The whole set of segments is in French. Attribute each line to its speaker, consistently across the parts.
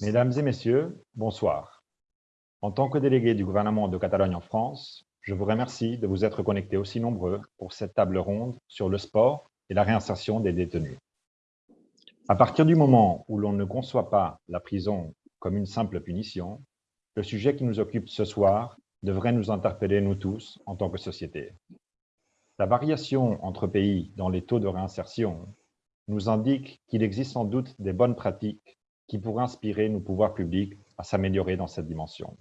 Speaker 1: Mesdames et messieurs, bonsoir. En tant que délégué du gouvernement de Catalogne en France, je vous remercie de vous être connectés aussi nombreux pour cette table ronde sur le sport et la réinsertion des détenus. À partir du moment où l'on ne conçoit pas la prison comme une simple punition, le sujet qui nous occupe ce soir devrait nous interpeller nous tous en tant que société. La variation entre pays dans les taux de réinsertion nous indique qu'il existe sans doute des bonnes pratiques qui pourraient inspirer nos pouvoirs publics à s'améliorer dans cette dimension.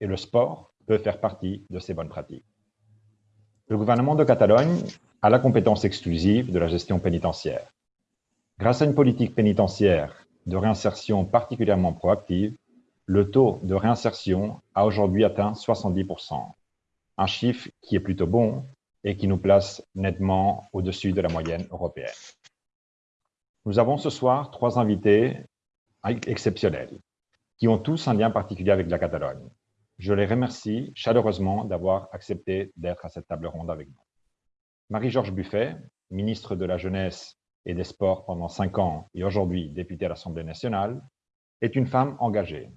Speaker 1: Et le sport peut faire partie de ces bonnes pratiques. Le gouvernement de Catalogne a la compétence exclusive de la gestion pénitentiaire. Grâce à une politique pénitentiaire de réinsertion particulièrement proactive, le taux de réinsertion a aujourd'hui atteint 70%, un chiffre qui est plutôt bon et qui nous place nettement au-dessus de la moyenne européenne. Nous avons ce soir trois invités exceptionnels qui ont tous un lien particulier avec la Catalogne. Je les remercie chaleureusement d'avoir accepté d'être à cette table ronde avec nous. Marie-Georges Buffet, ministre de la Jeunesse et des Sports pendant cinq ans et aujourd'hui députée à l'Assemblée nationale, est une femme engagée.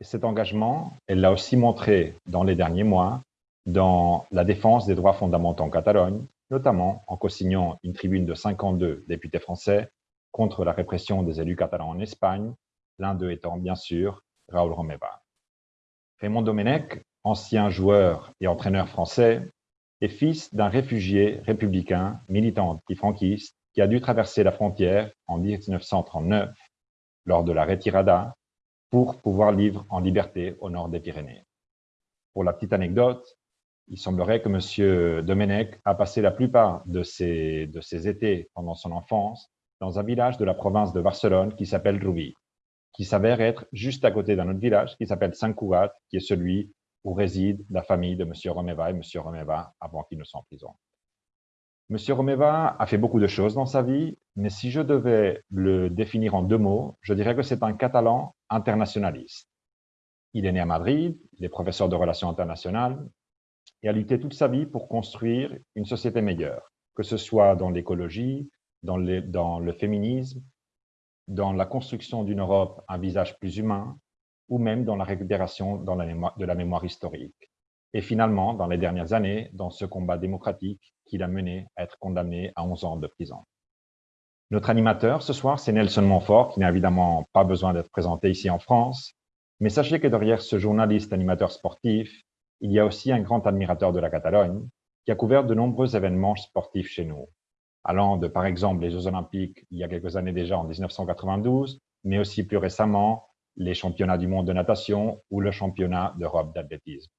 Speaker 1: Et cet engagement, elle l'a aussi montré dans les derniers mois dans la défense des droits fondamentaux en Catalogne, notamment en co-signant une tribune de 52 députés français contre la répression des élus catalans en Espagne, l'un d'eux étant bien sûr Raúl Romeva. Raymond Domenech, ancien joueur et entraîneur français, est fils d'un réfugié républicain, militant antifranquiste, qui a dû traverser la frontière en 1939 lors de la retirada pour pouvoir vivre en liberté au nord des Pyrénées. Pour la petite anecdote, il semblerait que M. Domenech a passé la plupart de ses, de ses étés pendant son enfance dans un village de la province de Barcelone qui s'appelle Rubí, qui s'avère être juste à côté d'un autre village qui s'appelle Sant Cugat, qui est celui où réside la famille de M. Romeva et M. Romeva avant qu'ils ne soient en prison. M. Romeva a fait beaucoup de choses dans sa vie, mais si je devais le définir en deux mots, je dirais que c'est un Catalan internationaliste. Il est né à Madrid, il est professeur de relations internationales et a lutté toute sa vie pour construire une société meilleure, que ce soit dans l'écologie, dans, le féminisme, dans la construction d'une Europe à un visage plus humain, ou même dans la récupération de la mémoire historique. Et finalement, dans les dernières années, dans ce combat démocratique qui l'a mené à être condamné à 11 ans de prison. Notre animateur ce soir, c'est Nelson Montfort, qui n'a évidemment pas besoin d'être présenté ici en France, mais sachez que derrière ce journaliste animateur sportif, il y a aussi un grand admirateur de la Catalogne, qui a couvert de nombreux événements sportifs chez nous, allant de, par exemple, les Jeux Olympiques il y a quelques années déjà, en 1992, mais aussi plus récemment, les championnats du monde de natation ou le championnat d'Europe d'athlétisme.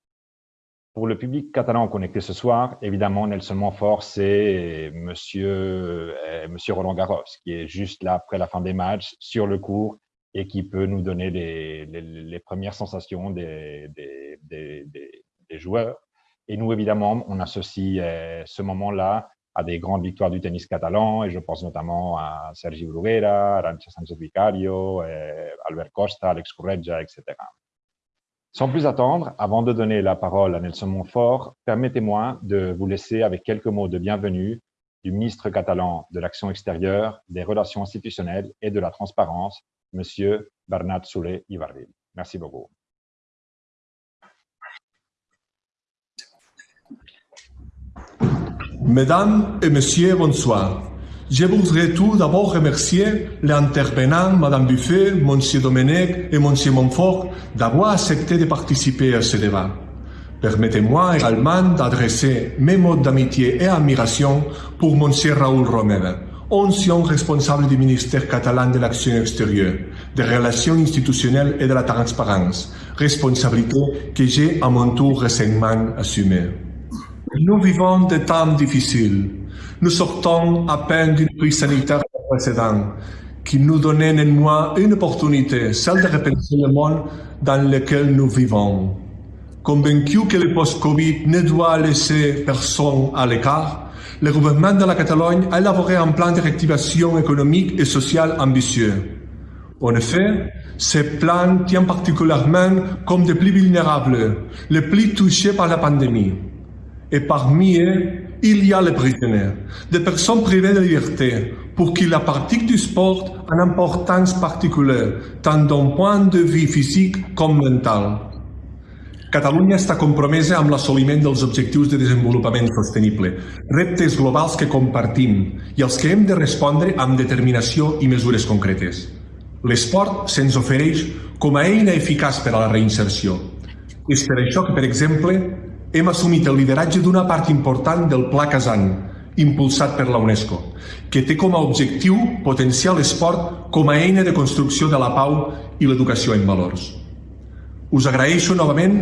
Speaker 1: Pour le public catalan connecté ce soir, évidemment, Nelson Montfort, c'est monsieur, euh, monsieur Roland Garros, qui est juste là après la fin des matchs, sur le cours, et qui peut nous donner les, premières sensations des, des, joueurs. Et nous, évidemment, on associe euh, ce moment-là à des grandes victoires du tennis catalan, et je pense notamment à Sergi Bruguera, Arancha Sánchez Vicario, euh, Albert Costa, Alex Correggia, etc. Sans plus attendre, avant de donner la parole à Nelson Montfort, permettez-moi de vous laisser avec quelques mots de bienvenue du ministre catalan de l'Action extérieure, des Relations institutionnelles et de la Transparence, Monsieur Bernat Soule Ibarril. Merci beaucoup.
Speaker 2: Mesdames et Messieurs, bonsoir. Je voudrais tout d'abord remercier les intervenants, Madame Buffet, Monsieur Domenech et Monsieur Montfort, d'avoir accepté de participer à ce débat. Permettez-moi également d'adresser mes mots d'amitié et admiration pour Monsieur Raoul Romeva, ancien responsable du ministère catalan de l'Action extérieure, des relations institutionnelles et de la transparence, responsabilité que j'ai à mon tour récemment assumée. Nous vivons des temps difficiles. Nous sortons à peine d'une crise sanitaire précédente qui nous donnait néanmoins une opportunité, celle de repenser le monde dans lequel nous vivons. Convaincu que le post-Covid ne doit laisser personne à l'écart, le gouvernement de la Catalogne a élaboré un plan de réactivation économique et sociale ambitieux. En effet, ce plan tient particulièrement comme des plus vulnérables, les plus touchés par la pandémie. Et parmi eux, il y a les prisonniers, des personnes privées de liberté, pour qui la pratique du sport a une importance particulière, tant d'un point de vue physique com mental. Catalunya està compromesa amb l'assoliment dels objectius de desenvolupament sostenible, reptes globals que compartim i als que hem de respondre amb determinació i mesures concretes. L'esport se'ns ofereix com a eina eficaç per a la reinserció. És per això que, per exemple, hem assumit el lideratge d'una part important del Pla Casant, impulsat per la UNESCO, que té com a objectiu potenciar l'esport com a eina de construcció de la pau i l'educació en valors. Us agraeixo novament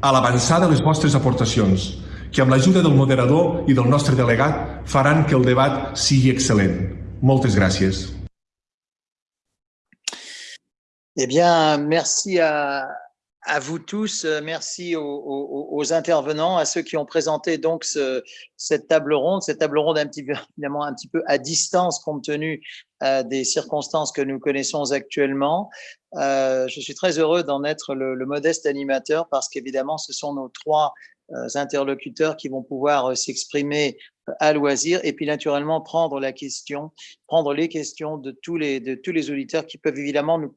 Speaker 2: a l'avançar de les vostres aportacions, que amb l'ajuda del moderador i del nostre delegat faran que el debat sigui excel·lent. Moltes gràcies.
Speaker 3: Eh bien, merci à, à vous tous, euh, merci aux, intervenants, à ceux qui ont présenté donc ce, cette table ronde, cette table ronde un petit peu, évidemment un petit peu à distance compte tenu euh, des circonstances que nous connaissons actuellement. Euh, je suis très heureux d'en être le, modeste animateur parce qu'évidemment, ce sont nos trois interlocuteurs qui vont pouvoir euh, s'exprimer à loisir et puis naturellement prendre la question, prendre les questions de tous les, de tous les auditeurs qui peuvent évidemment nous,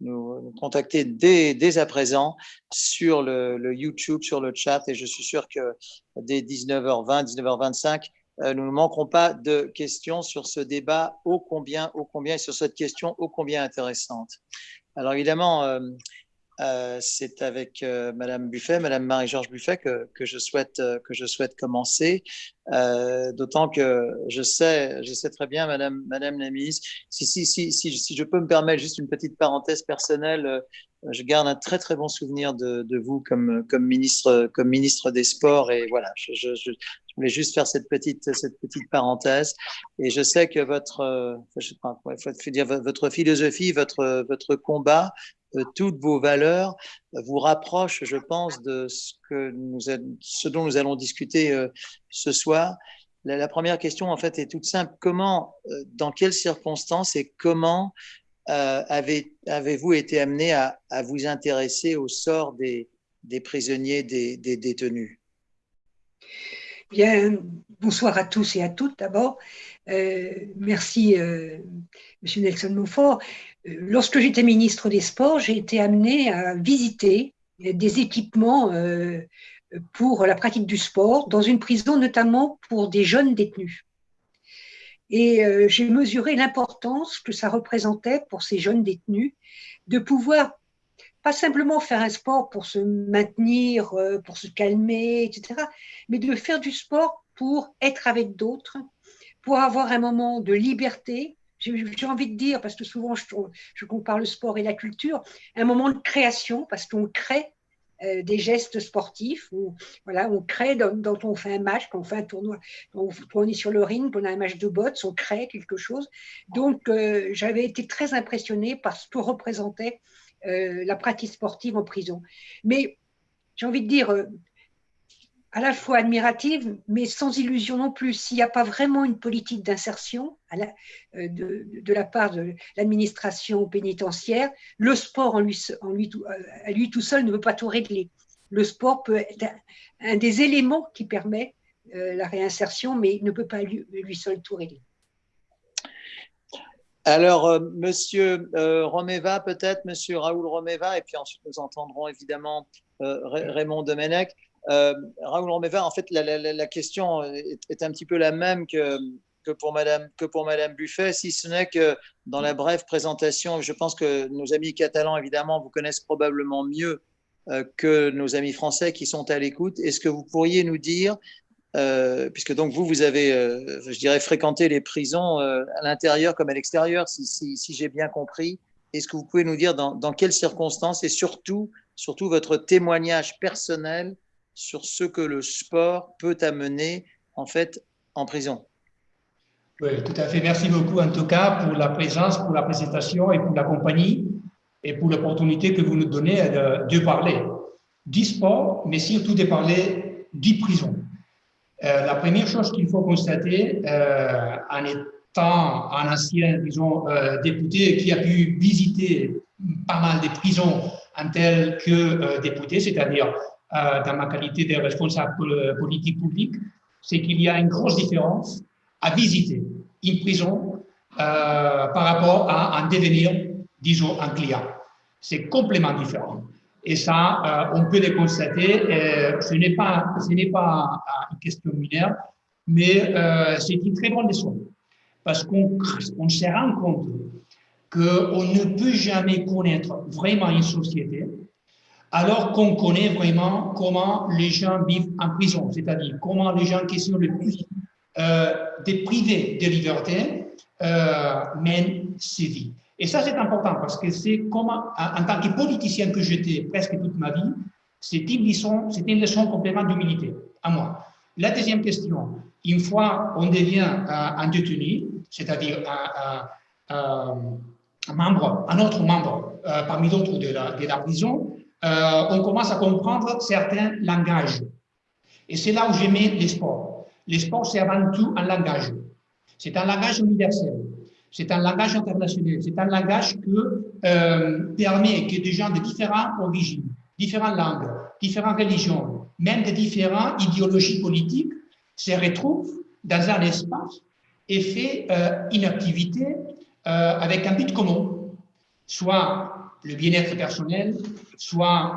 Speaker 3: nous, contacter dès, dès à présent sur le, le, YouTube, sur le chat et je suis sûr que dès 19h20, 19h25, euh, nous ne manquerons pas de questions sur ce débat ô combien, ô combien, et sur cette question ô combien intéressante. Alors évidemment, euh, c'est avec euh, Madame Buffet, Madame Marie-Georges Buffet que, je souhaite euh, que je souhaite commencer. D'autant que je sais, je sais très bien, Madame Madame la ministre, si si si si, si je peux me permettre juste une petite parenthèse personnelle, je garde un très très bon souvenir de, vous comme comme ministre comme ministre des Sports et voilà, je, voulais juste faire cette petite cette petite parenthèse et je sais que votre je faut dire votre philosophie, votre votre combat toutes vos valeurs vous rapproche, je pense, de ce, dont nous allons discuter euh, ce soir. La, première question, en fait, est toute simple. Comment, euh, dans quelles circonstances et comment euh, avez, avez-vous été amené à, vous intéresser au sort des, prisonniers, des, détenus?
Speaker 4: Bien, bonsoir à tous et à toutes d'abord. Merci, euh, Monsieur Nelson Montfort. Lorsque j'étais ministre des Sports, j'ai été amenée à visiter des équipements euh, pour la pratique du sport dans une prison, notamment pour des jeunes détenus. Et euh, j'ai mesuré l'importance que ça représentait pour ces jeunes détenus de pouvoir pas simplement faire un sport pour se maintenir, euh, pour se calmer, etc., mais de faire du sport pour être avec d'autres, pour avoir un moment de liberté, j'ai envie de dire, parce que souvent je, compare le sport et la culture, un moment de création, parce qu'on crée euh, des gestes sportifs, voilà, on crée dans, dans, on fait un match, quand on fait un tournoi, quand on, est sur le ring, pendant un match de bottes, on crée quelque chose. Donc euh, j'avais été très impressionnée par ce que représentait euh, la pratique sportive en prison. Mais j'ai envie de dire, à la fois admirative, mais sans illusion non plus. S'il n'y a pas vraiment une politique d'insertion euh, de, la part de l'administration pénitentiaire, le sport en lui, lui, à lui tout seul ne peut pas tout régler. Le sport peut être un, des éléments qui permet euh, la réinsertion, mais il ne peut pas lui, lui seul tout régler.
Speaker 3: Alors, euh, Monsieur euh, Romeva, peut-être, Monsieur Raoul Romeva, et puis ensuite nous entendrons évidemment euh, Raymond Domenech. Euh, Raoul Romeva, en fait, la, question est, un petit peu la même que, pour Madame, Buffet, si ce n'est que dans la brève présentation, je pense que nos amis catalans, évidemment, vous connaissent probablement mieux euh, que nos amis français qui sont à l'écoute. Est-ce que vous pourriez nous dire euh, puisque donc vous, vous avez, je dirais, fréquenté les prisons à l'intérieur comme à l'extérieur, si j'ai bien compris. Est-ce que vous pouvez nous dire dans, dans, quelles circonstances et surtout, surtout votre témoignage personnel sur ce que le sport peut amener en fait en prison
Speaker 5: Oui, tout à fait. Merci beaucoup en tout cas pour la présence, pour la présentation et pour la compagnie et pour l'opportunité que vous nous donnez de, de parler du sport, mais surtout de parler du prison. Euh, la première chose qu'il faut constater, euh, en étant un ancien disons, euh, député qui a pu visiter pas mal de prisons en tel que député, c'est-à-dire dans ma qualité de responsable politique public, c'est qu'il y a une grosse différence à visiter une prison euh, par rapport à en devenir, disons, un client. C'est complètement différent. Et ça, euh, on peut le constater. Euh, ce n'est pas, pas une question mineure, mais c'est une très bonne leçon. Parce qu'on on se rend compte qu'on ne peut jamais connaître vraiment une société alors qu'on connaît vraiment comment les gens vivent en prison, c'est-à-dire comment les gens qui sont le plus euh, privés de liberté euh, mènent ces vies. Et ça, c'est important parce que c'est comment, en tant que politicien que j'étais presque toute ma vie, c'était une leçon, complètement d'humilité à moi. La deuxième question, une fois on devient euh, un détenu, c'est-à-dire un, membre, un autre membre parmi d'autres de la prison, euh, on commence à comprendre certains langages. Et c'est là où j'aimais les sports. Les sports, c'est avant tout un langage. C'est un langage universel. C'est un langage international. C'est un langage qui euh, permet que des gens de différentes origines, différentes langues, différentes religions, même de différentes idéologies politiques se retrouvent dans un espace et fait euh, une activité avec un but commun, soit le bien-être personnel, soit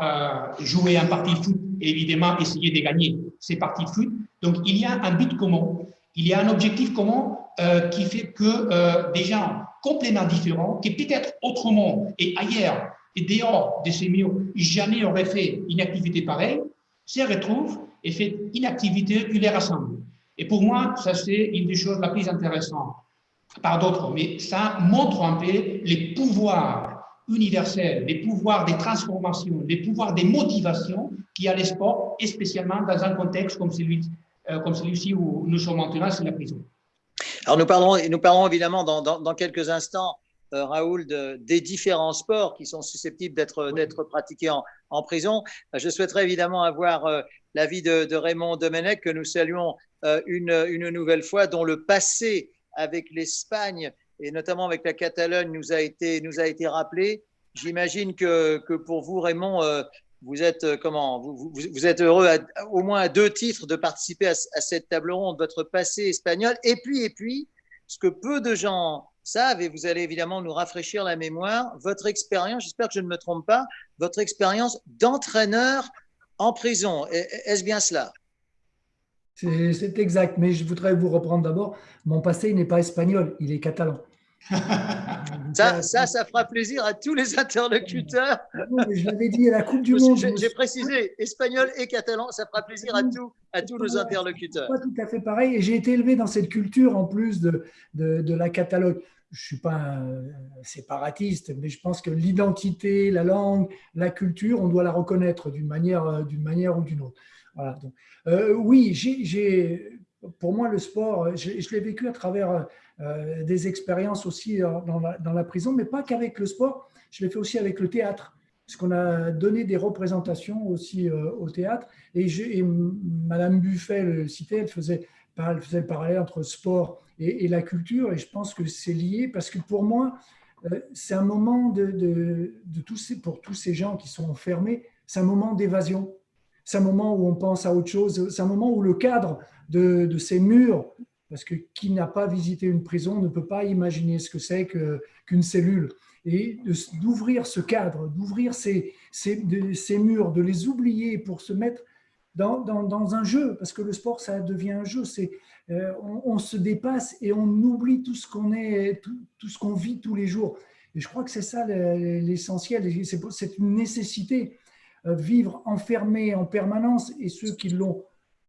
Speaker 5: euh, jouer un parti de foot et évidemment essayer de gagner ces parties de foot. Donc, il y a un but commun, il y a un objectif commun euh, qui fait que euh, des gens complètement différents, qui peut-être autrement et ailleurs et dehors de ces murs, jamais auraient fait une activité pareille, se retrouvent et font une activité qui les rassemble. Et pour moi, ça c'est une des choses les plus intéressantes, par d'autres, mais ça montre un peu les pouvoirs universel, les pouvoirs des transformations, les pouvoirs des motivations qui a les sports, et spécialement dans un contexte comme celui, euh, comme celui-ci où nous sommes maintenant, c'est la prison.
Speaker 3: Alors nous parlerons, nous parlerons évidemment dans, dans, quelques instants, euh, Raoul, des différents sports qui sont susceptibles d'être d'être pratiqués en, en, prison. Je souhaiterais évidemment avoir euh, l'avis de, de, Raymond Domenech, que nous saluons une, une nouvelle fois, dont le passé avec l'Espagne et notamment avec la Catalogne, nous a été, nous a été rappelé. J'imagine que, que, pour vous, Raymond, euh, vous êtes euh, comment vous, êtes heureux au moins à deux titres de participer à, cette table ronde, votre passé espagnol, et puis et puis ce que peu de gens savent, et vous allez évidemment nous rafraîchir la mémoire, votre expérience, j'espère que je ne me trompe pas, votre expérience d'entraîneur en prison. Est-ce bien cela?
Speaker 6: C'est exact, mais je voudrais vous reprendre d'abord. Mon passé n'est pas espagnol, il est catalan.
Speaker 3: ça, ça, ça fera plaisir à tous les interlocuteurs.
Speaker 6: je l'avais dit à la Coupe du Monde.
Speaker 3: J'ai précisé espagnol et catalan, ça fera plaisir à, tous, à tous nos interlocuteurs.
Speaker 6: Pas tout à fait pareil. Et j'ai été élevé dans cette culture en plus de, de, de la Catalogne. Je ne suis pas un séparatiste, mais je pense que l'identité, la langue, la culture, on doit la reconnaître d'une manière, manière ou d'une autre. Euh, oui, j'ai, pour moi, le sport, je, l'ai vécu à travers euh, des expériences aussi dans la, prison, mais pas qu'avec le sport, je l'ai fait aussi avec le théâtre, parce qu'on a donné des représentations aussi euh, au théâtre. Et, et Madame Buffet le citait, elle faisait, elle faisait le parallèle entre sport et, la culture, et je pense que c'est lié, parce que pour moi, c'est un moment de tous ces, pour tous ces gens qui sont enfermés, c'est un moment d'évasion c'est un moment où on pense à autre chose, c'est un moment où le cadre de, ces murs, parce que qui n'a pas visité une prison ne peut pas imaginer ce que c'est qu'une cellule. Et d'ouvrir ce cadre, d'ouvrir ces, ces, murs, de les oublier pour se mettre dans, dans, un jeu, parce que le sport, ça devient un jeu. C'est euh, on, se dépasse et on oublie tout ce qu'on est, tout, tout ce qu'on vit tous les jours. Et je crois que c'est ça l'essentiel, c'est une nécessité. Euh, vivre enfermé en permanence et ceux qui l'ont,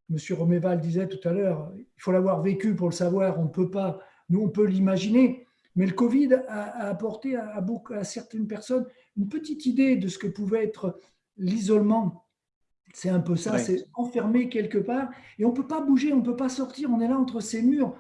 Speaker 6: Monsieur Roméval disait tout à l'heure, il faut l'avoir vécu pour le savoir, on ne peut pas, nous on peut l'imaginer, mais le Covid a, apporté à, beaucoup, à certaines personnes une petite idée de ce que pouvait être l'isolement. C'est un peu ça, c'est enfermé quelque part et on ne peut pas bouger, on ne peut pas sortir, on est là entre ces murs,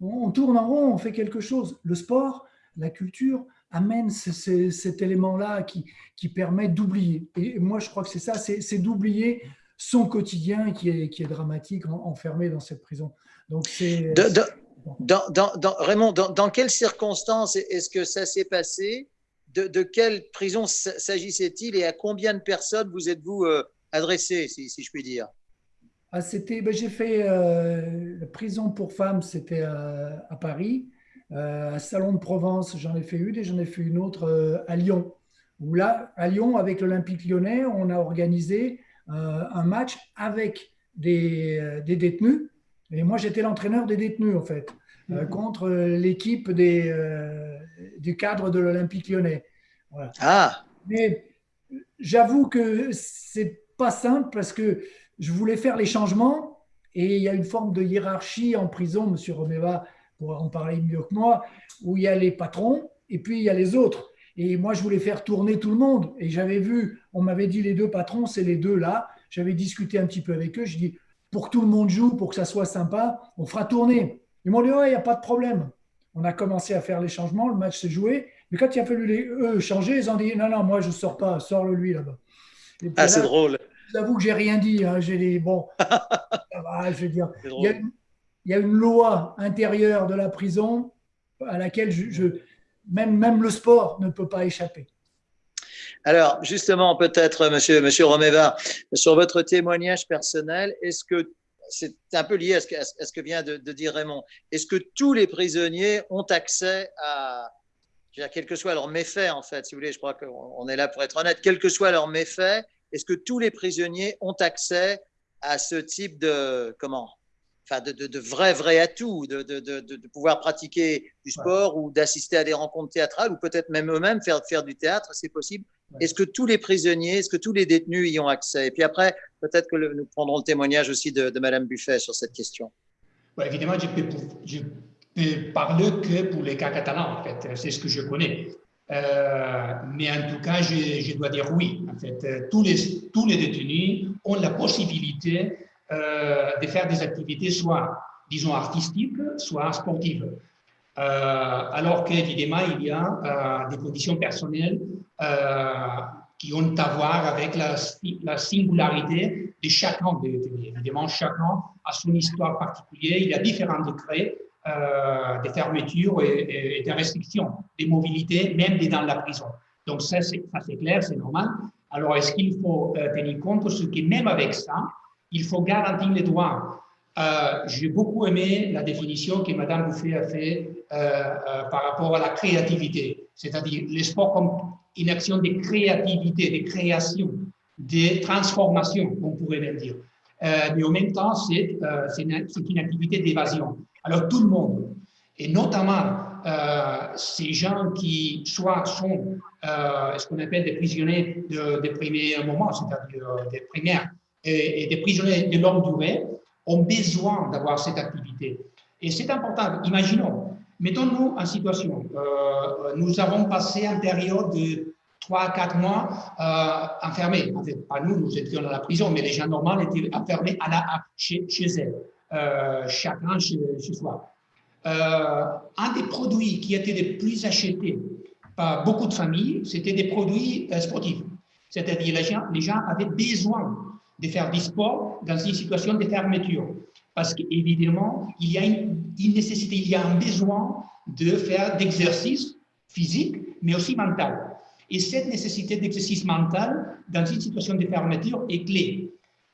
Speaker 6: on tourne en rond, on fait quelque chose. Le sport, la culture, amène cet élément-là qui, qui permet d'oublier. Et moi, je crois que c'est ça, c'est d'oublier son quotidien qui est, qui est dramatique, enfermé dans cette prison. Donc, c'est.
Speaker 3: Dans, dans, dans, Raymond, dans, quelles circonstances est-ce que ça s'est passé? De, de, quelle prison s'agissait-il et à combien de personnes vous êtes-vous euh, adressé, si, si, je puis dire?
Speaker 6: Ah, c'était, ben, j'ai fait euh, la prison pour femmes, c'était à, à, Paris. Euh, à Salon de Provence, j'en ai fait une et j'en ai fait une autre à Lyon. Où là, à Lyon, avec l'Olympique lyonnais, on a organisé un match avec des, des, détenus. Et moi, j'étais l'entraîneur des détenus, en fait, mmh. contre l'équipe des, du cadre de l'Olympique lyonnais.
Speaker 3: Voilà. Ah
Speaker 6: Mais j'avoue que c'est pas simple parce que je voulais faire les changements et il y a une forme de hiérarchie en prison, M. Romeva pourra en parler mieux que moi, où il y a les patrons et puis il y a les autres. Et moi, je voulais faire tourner tout le monde. Et j'avais vu, on m'avait dit les deux patrons, c'est les deux là. J'avais discuté un petit peu avec eux. Je dis, pour que tout le monde joue, pour que ça soit sympa, on fera tourner. Ils m'ont dit, ouais, il n'y a pas de problème. On a commencé à faire les changements, le match s'est joué. Mais quand il a fallu les, eux changer, ils ont dit, non, non, moi, je ne sors pas, sors-le lui là-bas.
Speaker 3: Ah, c'est drôle
Speaker 6: j'avoue que j'ai rien dit. Hein. J'ai les bon, je veux dire, il y, a, une loi intérieure de la prison à laquelle je, même, le sport ne peut pas échapper.
Speaker 3: Alors, justement, peut-être, monsieur, Romeva, sur votre témoignage personnel, est-ce que c'est un peu lié à ce que, vient de, dire Raymond. Est-ce que tous les prisonniers ont accès à, quel que soit leur méfait, en fait, si vous voulez, je crois qu'on est là pour être honnête, quel que soit leur méfait, est-ce que tous les prisonniers ont accès à ce type de comment Enfin, de, de, de vrais, vrais atouts, de, de, pouvoir pratiquer du sport ou d'assister à des rencontres théâtrales ou peut-être même eux-mêmes faire, faire du théâtre, c'est possible. Est-ce que tous les prisonniers, est-ce que tous les détenus y ont accès? Et puis après, peut-être que nous prendrons le témoignage aussi de, Madame Buffet sur cette question.
Speaker 5: évidemment, je peux, je peux parler que pour les cas catalans, en fait. C'est ce que je connais. Euh, mais en tout cas, je, dois dire oui. En fait, euh, tous les, tous les détenus ont la possibilité de faire des activités soit, disons, artistiques, soit sportives. alors qu'évidemment, il y a des conditions personnelles qui ont à voir avec la, la, singularité de chacun des détenus. Évidemment, chacun a son histoire particulière, il y a différents décrets euh, des fermetures et, des restrictions des mobilités, même dans la prison. Donc ça, c'est clair, c'est normal. Alors, est-ce qu'il faut euh, tenir compte ce que même avec ça, il faut garantir les droits euh, J'ai beaucoup aimé la définition que Mme Bouffet a fait par rapport à la créativité, c'est-à-dire les sports comme une action de créativité, de création, de transformation, on pourrait même dire. mais en même temps, c'est une, activité d'évasion. Alors tout le monde, et notamment euh, ces gens qui soit sont euh, ce qu'on appelle des prisonniers de, des premiers moments, c'est-à-dire euh, des primaires, et, des prisonniers de longue durée, ont besoin d'avoir cette activité. Et c'est important. Imaginons, mettons-nous en situation, nous avons passé une période de 3 4 mois enfermés. En fait, pas nous, nous étions dans la prison, mais les gens normaux étaient enfermés à la, chez, chez. Euh, chacun chez, soi. Euh, un des produits qui étaient les plus achetés par beaucoup de familles, c'était des produits euh, sportifs. C'est-à-dire les gens, les gens avaient besoin de faire du sport dans une situation de fermeture. Parce qu'évidemment, il y a une, nécessité, il y a un besoin de faire d'exercice physique, mais aussi mental. Et cette nécessité d'exercice mental dans une situation de fermeture est clé.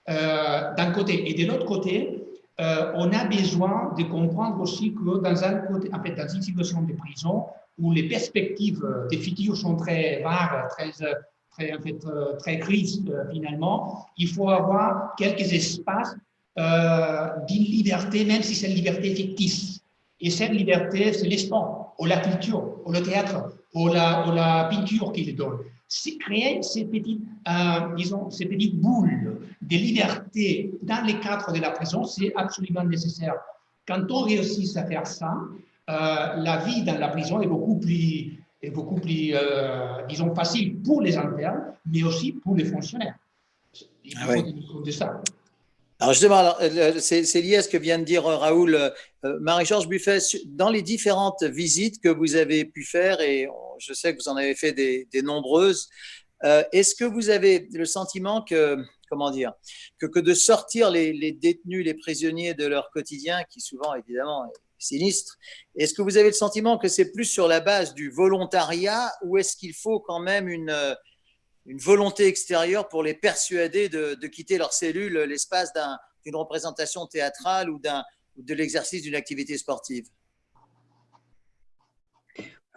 Speaker 5: d'un côté. Et de l'autre côté, euh, on a besoin de comprendre aussi que dans, un en fait, dans une situation de prison où les perspectives des futurs sont très vagues, très, très, euh, très grises euh, finalement, il faut avoir quelques espaces euh, d'une liberté, même si c'est une liberté fictive. Et cette liberté, c'est l'espoir, ou la culture, ou le théâtre, ou la, ou la peinture qu'il donne c'est créer ces petites, disons, ces petites boules de liberté dans les cadres de la prison, c'est absolument nécessaire. Quand on réussit à faire ça, la vie dans la prison est beaucoup plus, est beaucoup plus euh, disons, facile pour les internes, mais aussi pour les fonctionnaires. Il faut ah tenir compte de ça.
Speaker 3: Alors justement, c'est lié à ce que vient de dire Raoul. Marie-Georges Buffet, dans les différentes visites que vous avez pu faire, et je sais que vous en avez fait des, nombreuses. Euh, est-ce que vous avez le sentiment que, comment dire, que, que de sortir les, détenus, les prisonniers de leur quotidien, qui souvent évidemment sinistre, est-ce que vous avez le sentiment que c'est plus sur la base du volontariat ou est-ce qu'il faut quand même une, une volonté extérieure pour les persuader de, quitter leur cellule l'espace d'une représentation théâtrale ou de l'exercice d'une activité sportive?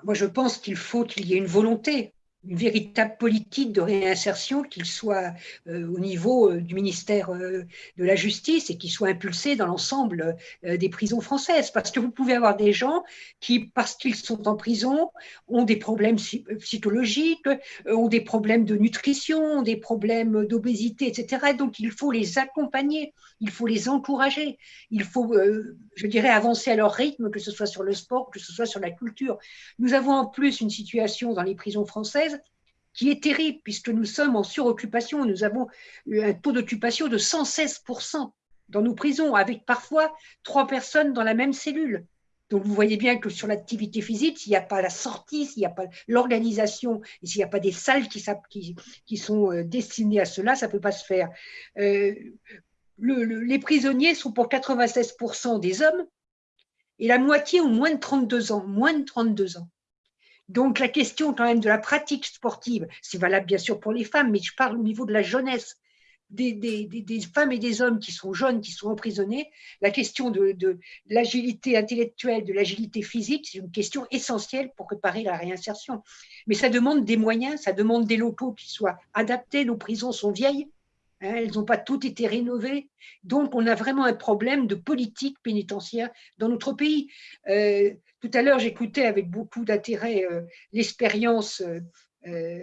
Speaker 4: Moi, je pense qu'il faut qu'il y ait une volonté une véritable politique de réinsertion, qu'il soit euh, au niveau euh, du ministère euh, de la Justice et qu'il soit impulsé dans l'ensemble des prisons françaises. Parce que vous pouvez avoir des gens qui, parce qu'ils sont en prison, ont des problèmes psychologiques, ont des problèmes de nutrition, des problèmes d'obésité, etc. donc il faut les accompagner, il faut les encourager, il faut, je dirais, avancer à leur rythme, que ce soit sur le sport, que ce soit sur la culture. Nous avons en plus une situation dans les prisons françaises qui est terrible puisque nous sommes en suroccupation. Nous avons un taux d'occupation de 116% dans nos prisons, avec parfois trois personnes dans la même cellule. Donc vous voyez bien que sur l'activité physique, s'il n'y a pas la sortie, s'il n'y a pas l'organisation, et s'il n'y a pas des salles qui, sont euh, destinées à cela, ça ne peut pas se faire. Euh, les prisonniers sont pour 96% des hommes et la moitié ont moins de 32 ans. Moins de 32 ans. Donc la question quand même de la pratique sportive, c'est valable bien sûr pour les femmes, mais je parle au niveau de la jeunesse, des, femmes et des hommes qui sont jeunes, qui sont emprisonnés, la question de, de l'agilité intellectuelle, de l'agilité physique, c'est une question essentielle pour préparer la réinsertion. Mais ça demande des moyens, ça demande des locaux qui soient adaptés. Nos prisons sont vieilles, elles n'ont pas toutes été rénovées. Donc, on a vraiment un problème de politique pénitentiaire dans notre pays. Euh, tout à l'heure, j'écoutais avec beaucoup d'intérêt euh, l'expérience euh,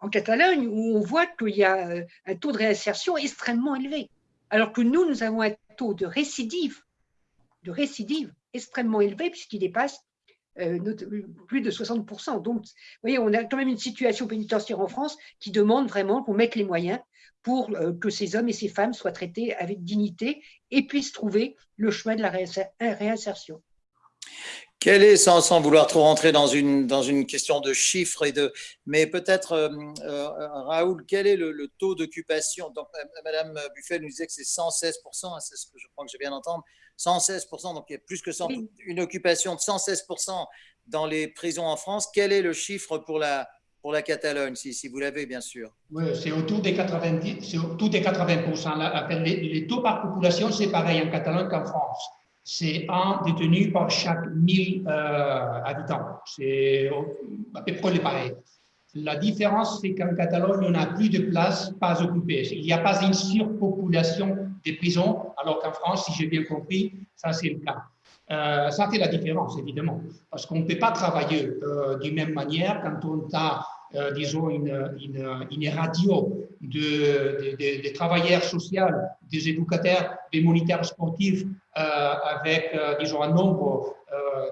Speaker 4: en Catalogne, où on voit qu'il y a un taux de réinsertion extrêmement élevé. Alors que nous, nous avons un taux de récidive, de récidive extrêmement élevé, puisqu'il dépasse plus de 60%. Donc, vous voyez, on a quand même une situation pénitentiaire en France qui demande vraiment qu'on mette les moyens pour euh, que ces hommes et ces femmes soient traités avec dignité et puissent trouver le chemin de la réinsertion.
Speaker 3: Quel est, sans, sans, vouloir trop rentrer dans une, dans une question de chiffres, et de, mais peut-être, euh, euh, Raoul, quel est le, taux d'occupation? Donc, Madame Buffet nous disait que c'est 116%, hein, c'est ce que je crois que je viens d'entendre, 116%, donc il y a plus que 100, une occupation de 116% dans les prisons en France. Quel est le chiffre pour la, pour la Catalogne, si, si vous l'avez, bien sûr?
Speaker 5: Oui, c'est autour des 90%. C'est autour des 80%. Les, les taux par population, c'est pareil en Catalogne qu'en France c'est un détenu par chaque 1000 euh, habitants. C'est à peu près pareil. La différence, c'est qu'en Catalogne, on n'a plus de places pas occupées. Il n'y a pas une surpopulation des prisons, alors qu'en France, si j'ai bien compris, ça c'est le cas. Euh, ça fait la différence, évidemment, parce qu'on ne peut pas travailler euh, de même manière quand on a, euh, disons, une, une, radio de, travailleurs sociaux, des éducateurs, des moniteurs sportifs, avec, disons, un nombre,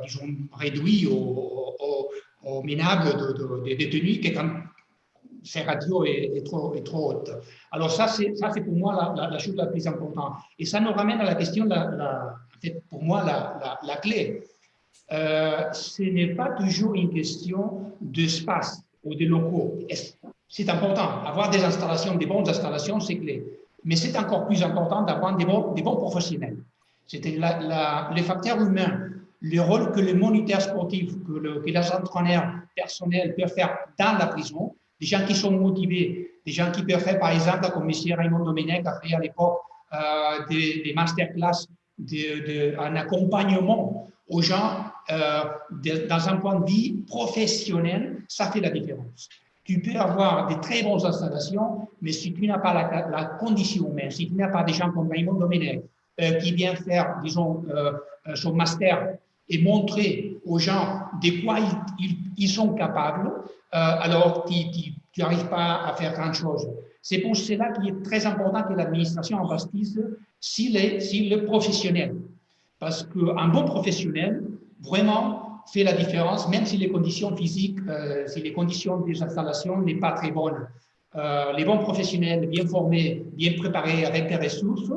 Speaker 5: disons, réduit au, au, au minable de, de, détenus, que quand ces radios est, trop, est trop haute. Alors ça, c'est pour moi la, la, chose la plus importante. Et ça nous ramène à la question, la, pour moi, la, la clé. Euh, ce n'est pas toujours une question d'espace ou de locaux. C'est important. Avoir des installations, des bonnes installations, c'est clé. Mais c'est encore plus important d'avoir des bons, des bons professionnels. C'était les facteurs humains, le rôle que les moniteurs sportifs, que, le, que les entraîneurs personnels peuvent faire dans la prison, des gens qui sont motivés, des gens qui peuvent faire, par exemple, comme M. Raymond Domenech a fait à l'époque, euh, des, des masterclass, de, de, un accompagnement aux gens euh, dans un point de vue professionnel, ça fait la différence. Tu peux avoir des très bonnes installations, mais si tu n'as pas la, la, condition humaine, si tu n'as pas des gens comme Raymond Domenech qui vient faire, disons, euh, son master et montrer aux gens de quoi ils, sont capables, euh, alors tu n'arrives pas à faire grand chose. C'est pour cela qu'il est très important que l'administration investisse s'il est, est professionnel. Parce qu'un bon professionnel, vraiment, fait la différence, même si les conditions physiques, euh, si les conditions des installations n'est pas très bonnes. Euh, les bons professionnels, bien formés, bien préparés, avec des ressources,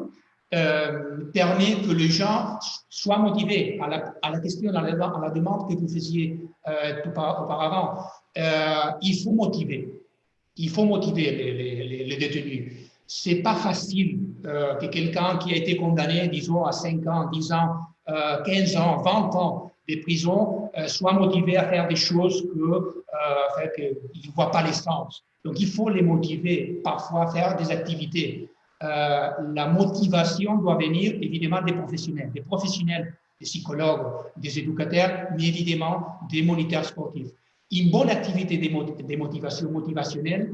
Speaker 5: euh, permet que les gens soient motivés à la, question, à la, demande que vous faisiez euh, auparavant. Euh, il faut motiver. Il faut motiver les, les, les détenus. C'est pas facile que quelqu'un qui a été condamné, disons, à 5 ans, 10 ans, 15 ans, 20 ans de prison soit motivé à faire des choses qu'il ne voit pas l'essence. Donc, il faut les motiver parfois à faire des activités la motivation doit venir évidemment des professionnels, des professionnels, des psychologues, des éducateurs, mais évidemment des moniteurs sportifs. Une bonne activité de motivation motivationnelle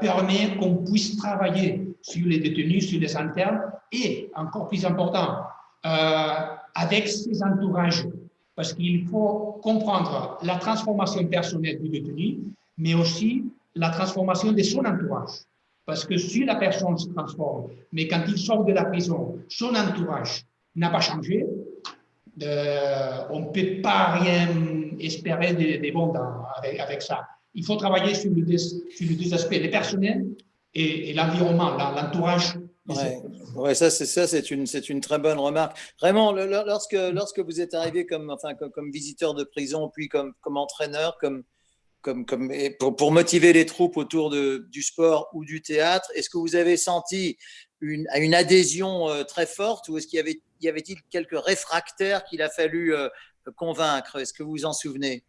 Speaker 5: permet qu'on puisse travailler sur les détenus, sur les internes et, encore plus important, avec ses entourages parce qu'il faut comprendre la transformation personnelle du détenu, mais aussi la transformation de son entourage. Parce que si la personne se transforme, mais quand il sort de la prison, son entourage n'a pas changé, euh, on ne peut pas rien espérer de, bon avec, ça. Il faut travailler sur les deux, sur aspects, les personnels et, l'environnement, l'entourage
Speaker 3: Ouais, ça c'est ça, c'est une une très bonne remarque. Vraiment, lorsque lorsque vous êtes arrivé comme enfin comme, visiteur de prison, puis comme comme entraîneur, comme comme pour, motiver les troupes autour du sport ou du théâtre, est-ce que vous avez senti une adhésion euh, très forte ou est-ce qu'il y avait y avait-il quelques réfractaires qu'il a fallu euh, convaincre? Est-ce que vous vous en souvenez?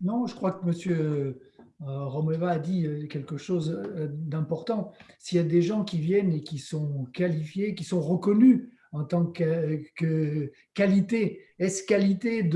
Speaker 6: Non, je crois que Monsieur euh, Romeva a dit quelque chose d'important. S'il y a des gens qui viennent et qui sont qualifiés, qui sont reconnus en tant que, qualité, est-ce qualité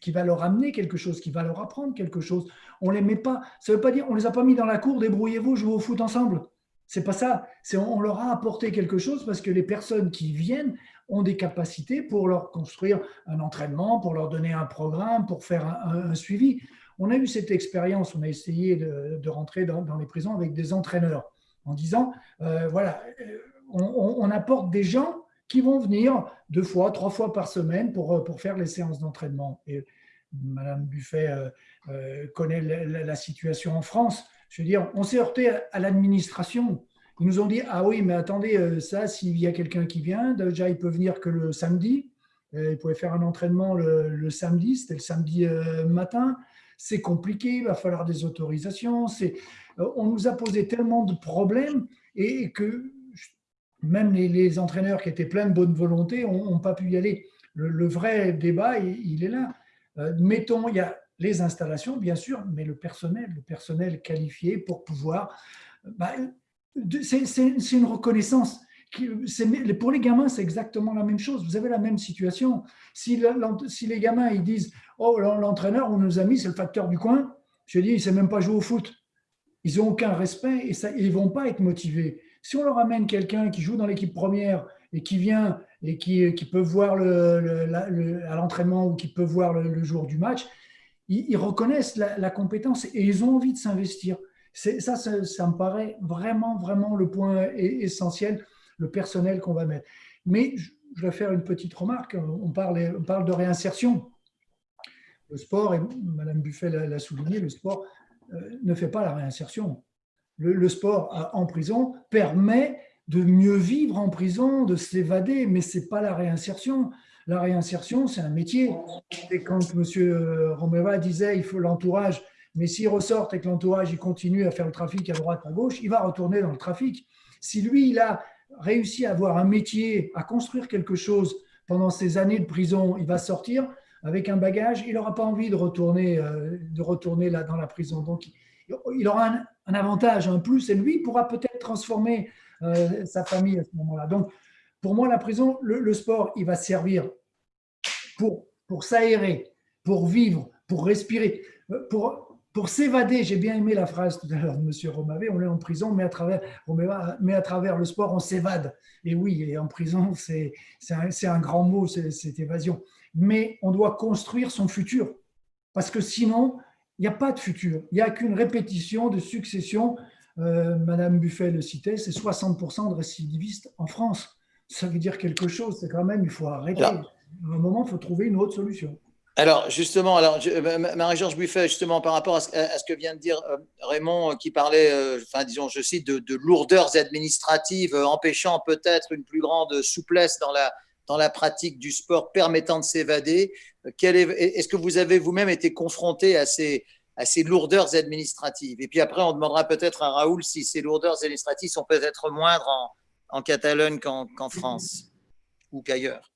Speaker 6: qui va leur amener quelque chose, qui va leur apprendre quelque chose? On les met pas, ça veut pas dire, on les a pas mis dans la cour, débrouillez-vous, jouez au foot ensemble. C'est pas ça. On leur a apporté quelque chose parce que les personnes qui viennent ont des capacités pour leur construire un entraînement, pour leur donner un programme, pour faire un suivi. On a eu cette expérience, on a essayé de, rentrer dans, les prisons avec des entraîneurs en disant, euh, voilà, euh, on, apporte des gens qui vont venir deux fois, trois fois par semaine pour, euh, faire les séances d'entraînement. Madame Buffet connaît la, situation en France. Je veux dire, on s'est heurté à, l'administration. Ils nous ont dit, ah oui, mais attendez, ça, s'il y a quelqu'un qui vient, déjà, il peut venir que le samedi. Il pouvait faire un entraînement le, samedi, c'était le samedi matin c'est compliqué, il va falloir des autorisations. Euh, on nous a posé tellement de problèmes et que même les, entraîneurs qui étaient pleins de bonne volonté n'ont pas pu y aller. Le, vrai débat, il, est là. Euh, mettons, il y a les installations, bien sûr, mais le personnel, le personnel qualifié pour pouvoir... Bah, c'est une reconnaissance pour les gamins, c'est exactement la même chose. Vous avez la même situation. Si, si les gamins ils disent Oh, l'entraîneur, on nous a mis, c'est le facteur du coin, je dis Il ne sait même pas jouer au foot. Ils n'ont aucun respect et ça, ils ne vont pas être motivés. Si on leur amène quelqu'un qui joue dans l'équipe première et qui vient et qui, qui peut voir le, à l'entraînement ou qui peut voir le, jour du match, ils, reconnaissent la, compétence et ils ont envie de s'investir. Ça, ça, me paraît vraiment, vraiment le point essentiel le personnel qu'on va mettre. Mais je vais faire une petite remarque. On parle, de réinsertion. Le sport, et Mme Buffet l'a souligné, le sport euh, ne fait pas la réinsertion. Le, sport en prison permet de mieux vivre en prison, de s'évader, mais ce n'est pas la réinsertion. La réinsertion, c'est un métier. Et quand M. Romeva disait il faut l'entourage, mais s'il ressort et que l'entourage continue à faire le trafic à droite, à gauche, il va retourner dans le trafic. Si lui, il a réussi à avoir un métier, à construire quelque chose pendant ces années de prison, il va sortir avec un bagage, il n'aura pas envie de retourner, euh, de retourner dans la prison. Donc, il aura un, avantage, un plus, et lui pourra peut-être transformer euh, sa famille à ce moment-là. Donc, pour moi, la prison, le, sport, il va servir pour, pour s'aérer, pour vivre, pour respirer, euh, pour pour s'évader, j'ai bien aimé la phrase tout à l'heure de M. Romavé, on est en prison, mais à travers, mais à travers le sport, on s'évade. Et oui, et en prison, c'est un, un, grand mot, cette évasion. Mais on doit construire son futur, parce que sinon, il n'y a pas de futur. Il n'y a qu'une répétition de succession. Euh, Madame Buffet le citait, c'est 60% de récidivistes en France. Ça veut dire quelque chose, c'est quand même, il faut arrêter. À un moment, il faut trouver une autre solution.
Speaker 3: Alors, justement, alors, euh, Marie-Georges Buffet, justement, par rapport à ce, que vient de dire euh, Raymond, qui parlait, enfin, disons, je cite, de, lourdeurs administratives empêchant peut-être une plus grande souplesse dans la, dans la pratique du sport permettant de s'évader. Est-ce que vous avez vous-même été confronté à ces, à ces lourdeurs administratives Et puis après, on demandera peut-être à Raoul si ces lourdeurs administratives sont peut-être moindres en, Catalogne qu'en France ou qu'ailleurs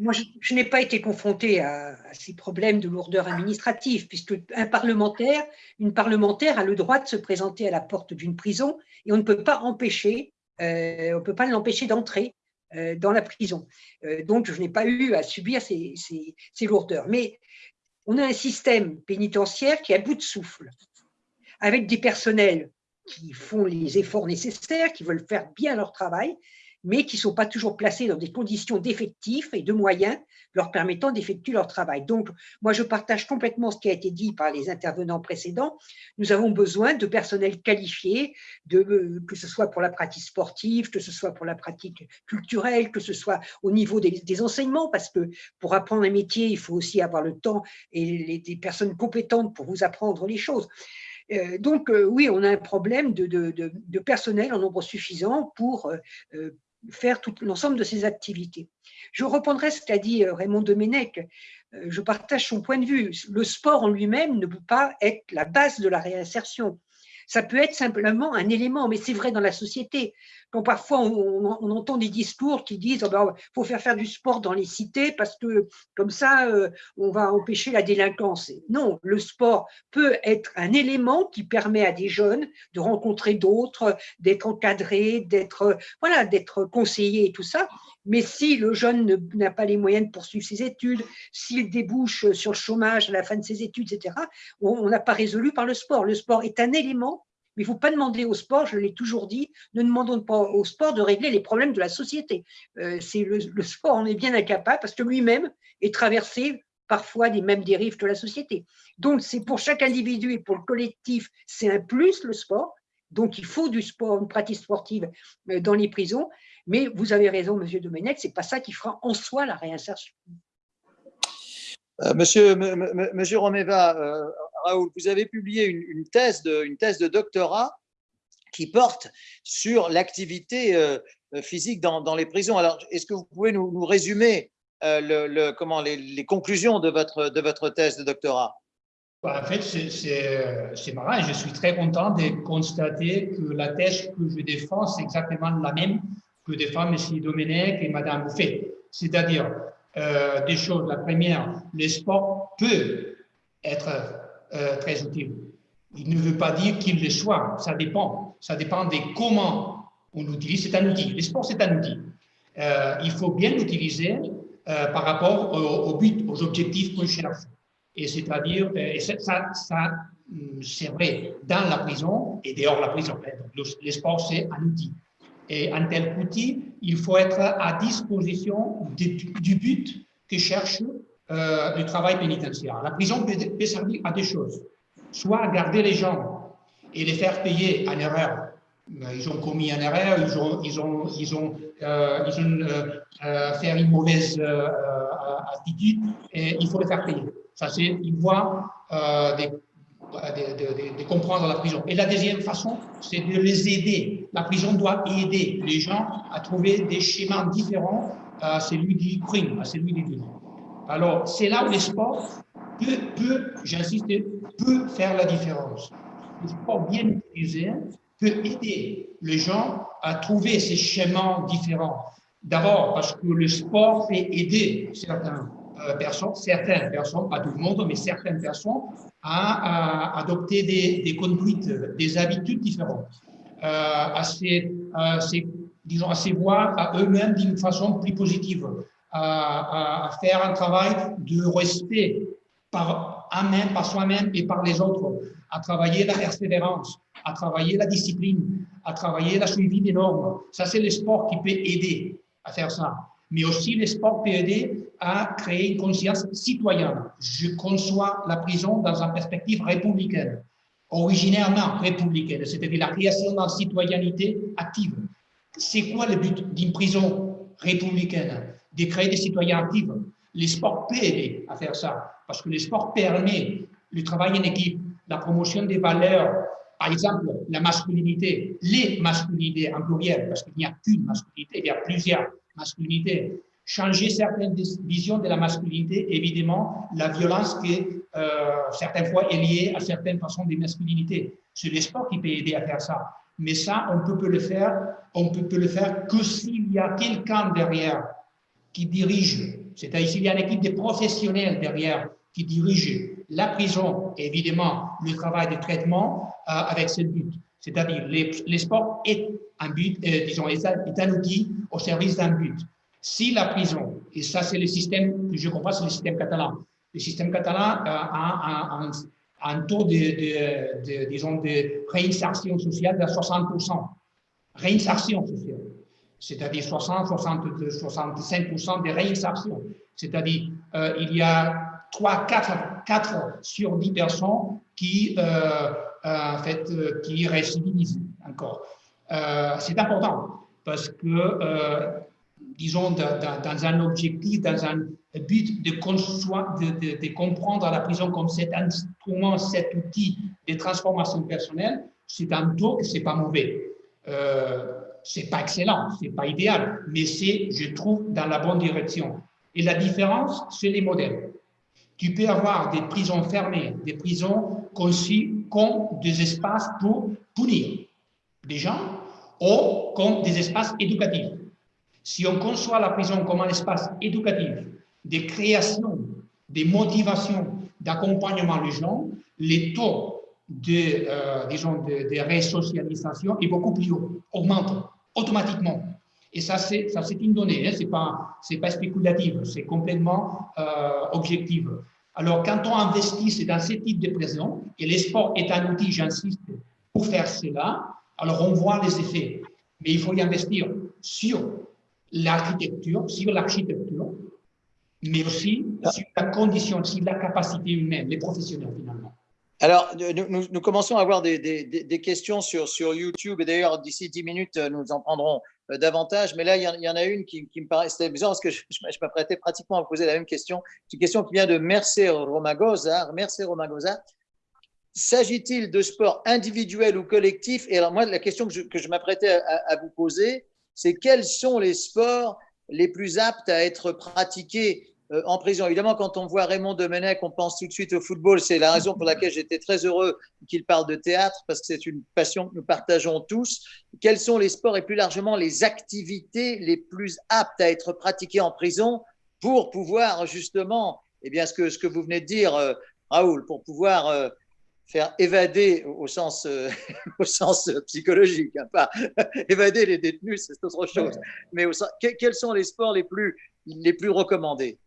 Speaker 4: moi, je, n'ai pas été confrontée à, ces problèmes de lourdeur administrative, puisque un parlementaire, une parlementaire a le droit de se présenter à la porte d'une prison et on ne peut pas empêcher on ne peut pas l'empêcher d'entrer dans la prison. donc, je n'ai pas eu à subir ces, ces, lourdeurs. Mais on a un système pénitentiaire qui est à bout de souffle, avec des personnels qui font les efforts nécessaires, qui veulent faire bien leur travail, mais qui ne sont pas toujours placés dans des conditions d'effectifs et de moyens leur permettant d'effectuer leur travail. Donc, moi, je partage complètement ce qui a été dit par les intervenants précédents. Nous avons besoin de personnel qualifié, euh, que ce soit pour la pratique sportive, que ce soit pour la pratique culturelle, que ce soit au niveau des, enseignements, parce que pour apprendre un métier, il faut aussi avoir le temps et des personnes compétentes pour vous apprendre les choses. Euh, donc, euh, oui, on a un problème de, personnel en nombre suffisant pour faire tout l'ensemble de ces activités. Je reprendrai ce qu'a dit euh, Raymond Domenech. Euh, je partage son point de vue. Le sport en lui-même ne peut pas être la base de la réinsertion. Ça peut être simplement un élément, mais c'est vrai dans la société. Quand parfois on, entend des discours qui disent oh ben, faut faire faire du sport dans les cités parce que comme ça euh, on va empêcher la délinquance. Non, le sport peut être un élément qui permet à des jeunes de rencontrer d'autres, d'être encadrés, d'être voilà, d'être conseillés et tout ça. Mais si le jeune n'a pas les moyens de poursuivre ses études, s'il débouche sur le chômage à la fin de ses études, etc., on n'a pas résolu par le sport. Le sport est un élément mais il ne faut pas demander au sport, je l'ai toujours dit, ne demandons pas au sport de régler les problèmes de la société. Euh, le, sport en est bien incapable parce que lui-même est traversé parfois des mêmes dérives que la société. Donc, c'est pour chaque individu et pour le collectif, c'est un plus le sport. Donc, il faut du sport, une pratique sportive euh, dans les prisons. Mais vous avez raison, Monsieur Domenech, c'est pas ça qui fera en soi la réinsertion.
Speaker 3: Euh, monsieur, Romeva, Raoul, vous avez publié une, thèse, de, une thèse de doctorat qui porte sur l'activité euh, physique dans, les prisons. Alors, est-ce que vous pouvez nous, résumer euh, les, conclusions de votre, de votre thèse de doctorat?
Speaker 5: Bah, En fait, c'est marrant je suis très content de constater que la thèse que je défends, c'est exactement la même que défend M. Domenech et Mme Bouffet. C'est-à-dire euh, choses. La première, le sport peut être euh, très utile. Il ne veut pas dire qu'il le soit, ça dépend. Ça dépend de comment on l'utilise. C'est un outil. Le sport, c'est un outil. Euh, il faut bien l'utiliser euh, par rapport au, but, aux objectifs qu'on cherche. Et c'est-à-dire, ça, hum, c'est vrai dans la prison et dehors la prison. le sport, c'est un outil. Et en tel outil, il faut être à disposition du but que cherche euh, le travail pénitentiaire. La prison peut, servir à deux choses. Soit garder les gens et les faire payer en erreur. Euh, ils ont commis une erreur, ils ont, ils ont, ils ont, euh, euh, fait une mauvaise attitude et il faut les faire payer. Ça, c'est une voie de, de, comprendre la prison. Et la deuxième façon, c'est de les aider. La prison doit aider les gens à trouver des schémas différents à celui du crime, à celui du délit. Alors, c'est là où le sport peut, j'insiste, peut faire la différence. Le sport bien utilisé peut aider les gens à trouver ces schémas différents. D'abord, parce que le sport fait aider certaines euh, personnes, certaines personnes, pas tout le monde, mais certaines personnes, à, adopter des, conduites, des habitudes différentes, euh, à, se, disons, à voir à eux-mêmes d'une façon plus positive, à, faire un travail de respect par par soi-même et par les autres, à travailler la persévérance, à travailler la discipline, à travailler la suivi des normes. Ça, c'est le sport qui peut aider à faire ça. Mais aussi, le sport peut aider à créer une conscience citoyenne. Je conçois la prison dans une perspective républicaine, originairement républicaine, c'est-à-dire la création d'une citoyenneté active. C'est quoi le but d'une prison républicaine? De créer des citoyens actifs. Les sports peut aider à faire ça, parce que les sports permet le travail en équipe, la promotion des valeurs, par exemple, la masculinité, les masculinités en pluriel, parce qu'il n'y a qu'une masculinité, il y a plusieurs masculinités. Changer certaines visions de la masculinité, évidemment, la violence qui, euh, certaines fois, est liée à certaines façons de masculinité. C'est les sports qui peut aider à faire ça. Mais ça, on peut, peut le faire, on peut, peut le faire que s'il y a quelqu'un derrière qui dirige, c'est-à-dire il y a une équipe de professionnels derrière qui dirige la prison évidemment le travail de traitement euh, avec ce but. C'est-à-dire, les, sports est un but, euh, disons, est un, outil au service d'un but. Si la prison, et ça c'est le système que je comprends, c'est le système catalan, le système catalan a, un, taux de, disons, de réinsertion sociale de 60%. Réinsertion sociale, c'est-à-dire 60, 60, 65% de réinsertion. C'est-à-dire, euh, il y a 3, 4, 4 sur 10 personnes qui, euh, euh, en fait, qui récidivisent encore. c'est important parce que, disons, dans, un objectif, dans un but de, de, de, comprendre la prison comme cet instrument, cet outil de transformation personnelle, c'est un taux que c'est pas mauvais. Euh, c'est pas excellent, c'est pas idéal, mais c'est, je trouve, dans la bonne direction. Et la différence, c'est les modèles. Tu peux avoir des prisons fermées, des prisons conçues comme des espaces pour punir des gens ou comme des espaces éducatifs. Si on conçoit la prison comme un espace éducatif, de création, de motivation, d'accompagnement des gens, les taux de, euh, disons, de, de, résocialisation est beaucoup plus haut, augmente automatiquement. Et ça, c'est une donnée, hein, ce n'est pas, spéculatif, c'est complètement euh, objectif. Alors, quand on investit dans ce type de prison, et le sport est un outil, j'insiste, pour faire cela, alors on voit les effets. Mais il faut y investir sur l'architecture, sur l'architecture, mais aussi sur la condition, sur la capacité humaine, les professionnels finalement.
Speaker 3: Alors, nous, nous, commençons à avoir des, des, des, questions sur, sur YouTube, et d'ailleurs, d'ici 10 minutes, nous en prendrons davantage, mais là, il y, en, a une qui, me paraît, c'était bizarre parce que je, m'apprêtais pratiquement à poser la même question. C'est une question qui vient de Mercé Romagosa. Mercé Romagosa. S'agit-il de sport individuel ou collectif? Et alors, moi, la question que je, m'apprêtais à, à, vous poser, c'est quels sont les sports les plus aptes à être pratiqués euh, en prison. Évidemment, quand on voit Raymond Domenech, on pense tout de suite au football. C'est la raison pour laquelle j'étais très heureux qu'il parle de théâtre, parce que c'est une passion que nous partageons tous. Quels sont les sports et plus largement les activités les plus aptes à être pratiquées en prison pour pouvoir justement, eh bien, ce que, ce que vous venez de dire, euh, Raoul, pour pouvoir euh, faire évader au sens, au sens psychologique, hein, pas évader les détenus, c'est autre chose. Mais quels sont les sports les plus, les plus recommandés?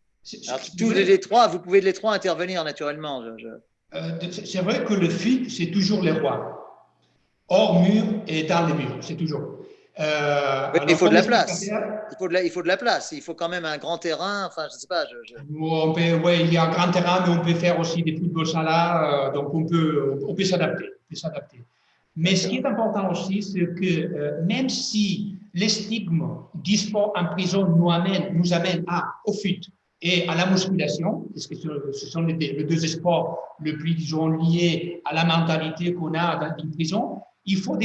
Speaker 3: Tous les trois, vous pouvez les trois intervenir naturellement.
Speaker 5: Euh, c'est vrai que le fit, c'est toujours les rois. Hors mur et dans les murs, c'est toujours.
Speaker 3: Euh, il faut de la place. Il faut de la, il faut de la place. Il faut quand même un grand terrain. Enfin, je sais pas. Je,
Speaker 5: On peut, ouais, il y a un grand terrain, mais on peut faire aussi des football salas. Euh, donc, on peut, on peut s'adapter. Mais ce qui est important aussi, c'est que même si les stigmes du sport en prison nous amènent, nous amènent à, au fuite, et à la musculation, parce que ce sont les deux, sports le plus, liés à la mentalité qu'on a dans une prison, il faut,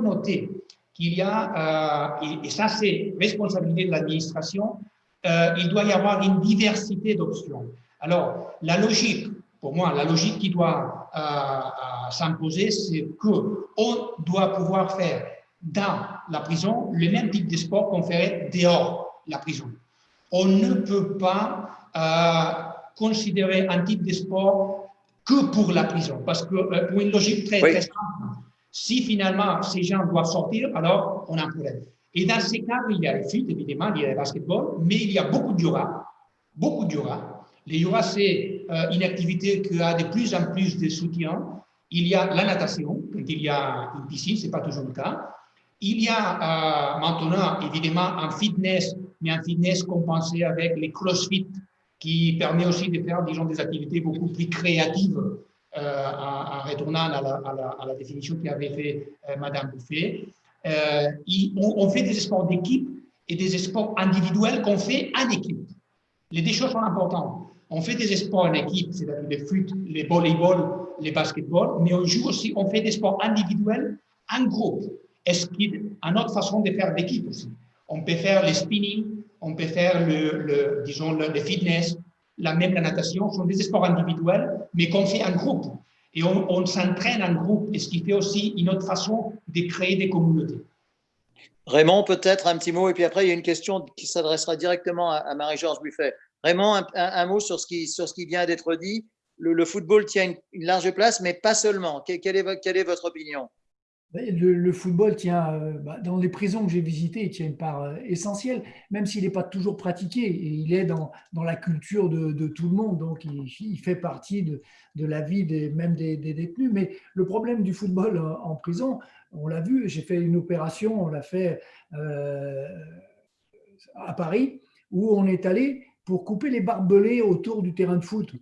Speaker 5: noter qu'il y a, euh, et, ça c'est responsabilité de l'administration, euh, il doit y avoir une diversité d'options. Alors, la logique, pour moi, la logique qui doit euh, s'imposer, c'est qu'on doit pouvoir faire dans la prison le même type de sport qu'on ferait dehors la prison on ne peut pas euh, considérer un type de sport que pour la prison, parce que euh, pour une logique très, très simple, si finalement ces gens doivent sortir, alors on a un problème. Et dans ces cas, il y a le foot, évidemment, il y a le basketball, mais il y a beaucoup de yoga, beaucoup de yoga. Le yoga, c'est euh, une activité qui a de plus en plus de soutien. Il y a la natation, quand il y a une piscine, ce n'est pas toujours le cas. Il y a maintenant, évidemment, un fitness mais un fitness compensé avec les crossfit, qui permet aussi de faire, disons, des activités beaucoup plus créatives, euh, en, retournant à la, à, la, définition qu'avait fait euh, Madame Bouffet. Euh, on, fait des sports d'équipe et des sports individuels qu'on fait en équipe. Les deux choses sont importantes. On fait des sports en équipe, c'est-à-dire les foot, les volleyball, les basketball, mais on joue aussi, on fait des sports individuels en groupe. Est-ce qu'il y a une autre façon de faire d'équipe aussi on peut faire le spinning, on peut faire le, disons, le, fitness, la même la natation, ce sont des sports individuels, mais qu'on fait en groupe. Et on, s'entraîne en groupe, et ce qui fait aussi une autre façon de créer des communautés.
Speaker 3: Raymond, peut-être un petit mot, et puis après, il y a une question qui s'adressera directement à, Marie-Georges Buffet. Raymond, un, mot sur ce, qui, sur ce qui vient d'être dit. Le, football tient une, large place, mais pas seulement. Quelle est, quelle est votre opinion?
Speaker 6: Le, football tient, euh, bah, dans les prisons que j'ai visitées, il tient une part euh, essentielle, même s'il n'est pas toujours pratiqué. Et il est dans, dans la culture de, tout le monde, donc il, fait partie de, de, la vie même des, détenus. Mais le problème du football en, prison, on l'a vu, j'ai fait une opération, on l'a fait euh, à Paris, où on est allé pour couper les barbelés autour du terrain de foot.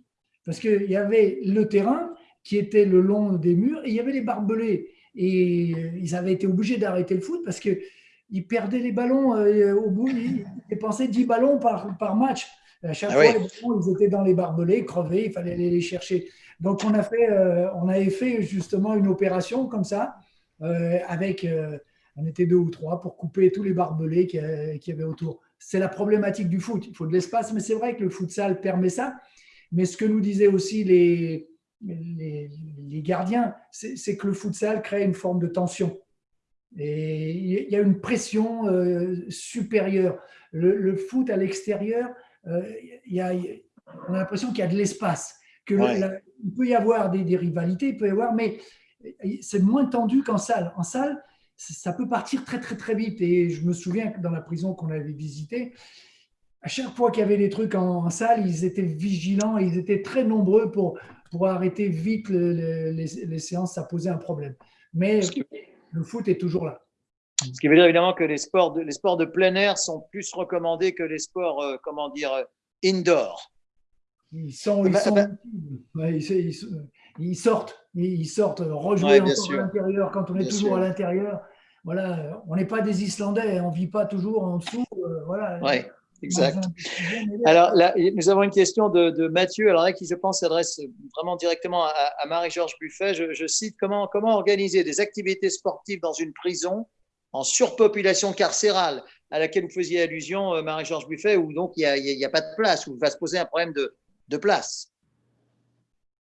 Speaker 6: Parce qu'il y avait le terrain qui était le long des murs et il y avait les barbelés. Et euh, ils avaient été obligés d'arrêter le foot parce qu'ils perdaient les ballons. Euh, au bout, ils dépensaient 10 ballons par, par match. À chaque ah fois, les ballons, ils étaient dans les barbelés, crevés, il fallait aller les chercher. Donc, on, a fait, euh, on avait fait justement une opération comme ça, avec, on était deux ou trois, pour couper tous les barbelés qu'il y avait autour. C'est la problématique du foot. Il faut de l'espace, mais c'est vrai que le futsal permet ça. Mais ce que nous disaient aussi les, les, gardiens, c'est que le futsal crée une forme de tension. Et il y a une pression euh, supérieure. Le, foot à l'extérieur, euh, on a l'impression qu'il y a de l'espace. Que il peut y avoir des, rivalités, il peut y avoir, mais c'est moins tendu qu'en salle. En salle, ça peut partir très très très vite. Et je me souviens que dans la prison qu'on avait visitée, à chaque fois qu'il y avait des trucs en, salle, ils étaient vigilants, ils étaient très nombreux pour, pour arrêter vite les, séances, ça posait un problème. Mais le foot est toujours là.
Speaker 3: Ce qui veut dire évidemment que les sports de, les sports de plein air sont plus recommandés que les sports, euh, comment dire, euh, indoor.
Speaker 6: Ils, sont, ils, bah, bah. ils, sortent, ils sortent rejouer encore à l'intérieur quand on est toujours à l'intérieur. Voilà, on n'est pas des Islandais, on ne vit pas toujours en dessous. Euh, voilà.
Speaker 3: Exact. Alors, là, nous avons une question de, Mathieu, alors là, qui, je pense, s'adresse vraiment directement à, Marie-Georges Buffet. Je, cite comment, comment organiser des activités sportives dans une prison en surpopulation carcérale, à laquelle vous faisiez allusion, euh, Marie-Georges Buffet, où donc il n'y a, pas de place, où il va se poser un problème de, de place?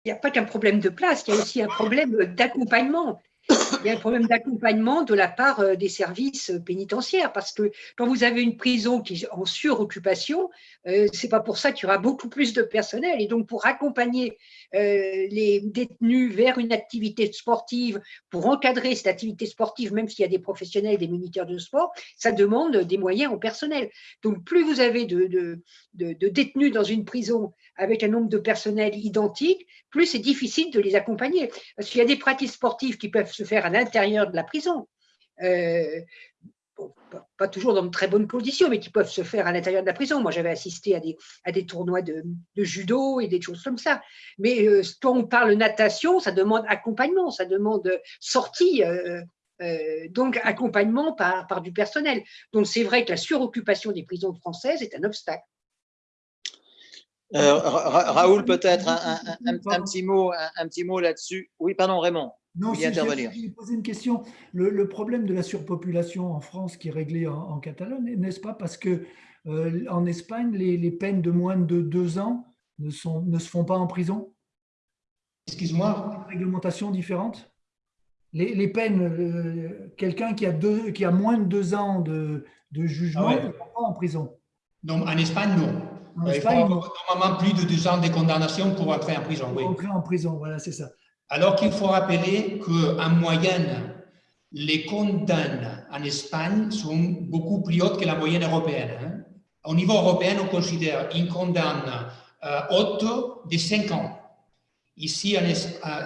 Speaker 4: Il n'y a pas qu'un problème de place, il y a aussi un problème d'accompagnement il y a un problème d'accompagnement de la part euh, des services pénitentiaires parce que quand vous avez une prison qui est en suroccupation, euh, c'est pas pour ça qu'il y aura beaucoup plus de personnel et donc pour accompagner euh, les détenus vers une activité sportive, pour encadrer cette activité sportive, même s'il y a des professionnels, des militaires de sport, ça demande des moyens au personnel. Donc plus vous avez de, de détenus dans une prison avec un nombre de personnel identique, plus c'est difficile de les accompagner. Parce qu'il y a des pratiques sportives qui peuvent se faire à l'intérieur de la prison. Euh, pas toujours dans de très bonnes conditions, mais qui peuvent se faire à l'intérieur de la prison. Moi, j'avais assisté à des, tournois de, judo et des choses comme ça. Mais euh, quand on parle natation, ça demande accompagnement, ça demande sortie, euh, donc accompagnement par du personnel. Donc c'est vrai que la suroccupation des prisons françaises est un obstacle.
Speaker 3: Euh, Raoul, peut-être un, petit mot, un, petit mot là-dessus. Oui, pardon, Raymond.
Speaker 6: Non, si intervenir. Je poser une question. Le, problème de la surpopulation en France qui est réglé en, Catalogne, n'est-ce pas? Parce que euh, en Espagne, les, peines de moins de deux ans ne, sont, ne se font pas en prison?
Speaker 5: Excuse-moi.
Speaker 6: Réglementation différente? Les, peines, euh, quelqu'un qui, a qui a moins de deux ans de, jugement ah ne pas en prison.
Speaker 5: Non, en Espagne, non. Il faut normalement plus de deux ans de condamnation pour entrer en prison.
Speaker 6: Pour entrer en prison, voilà, c'est ça.
Speaker 5: Alors qu'il faut rappeler qu'en moyenne, les condamnes en Espagne sont beaucoup plus hautes que la moyenne européenne. Hein. Au niveau européen, on considère une condamne euh, haute de 5 ans. Ici,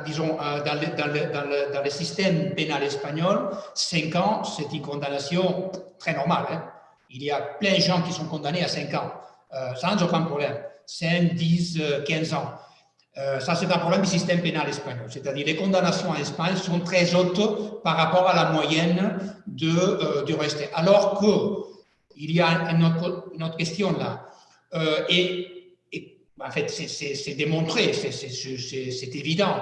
Speaker 5: disons, dans, le, dans, le, dans, le, système pénal espagnol, 5 ans, c'est une condamnation très normale. Hein. Il y a plein de gens qui sont condamnés à 5 ans. Euh, sans aucun problème, 5, 10, 15 ans. Euh, ça, c'est un problème du système pénal espagnol. C'est-à-dire les condamnations en Espagne sont très hautes par rapport à la moyenne de, euh, du reste. Alors qu'il y a une autre, question là. et, en fait, c'est démontré, c'est évident.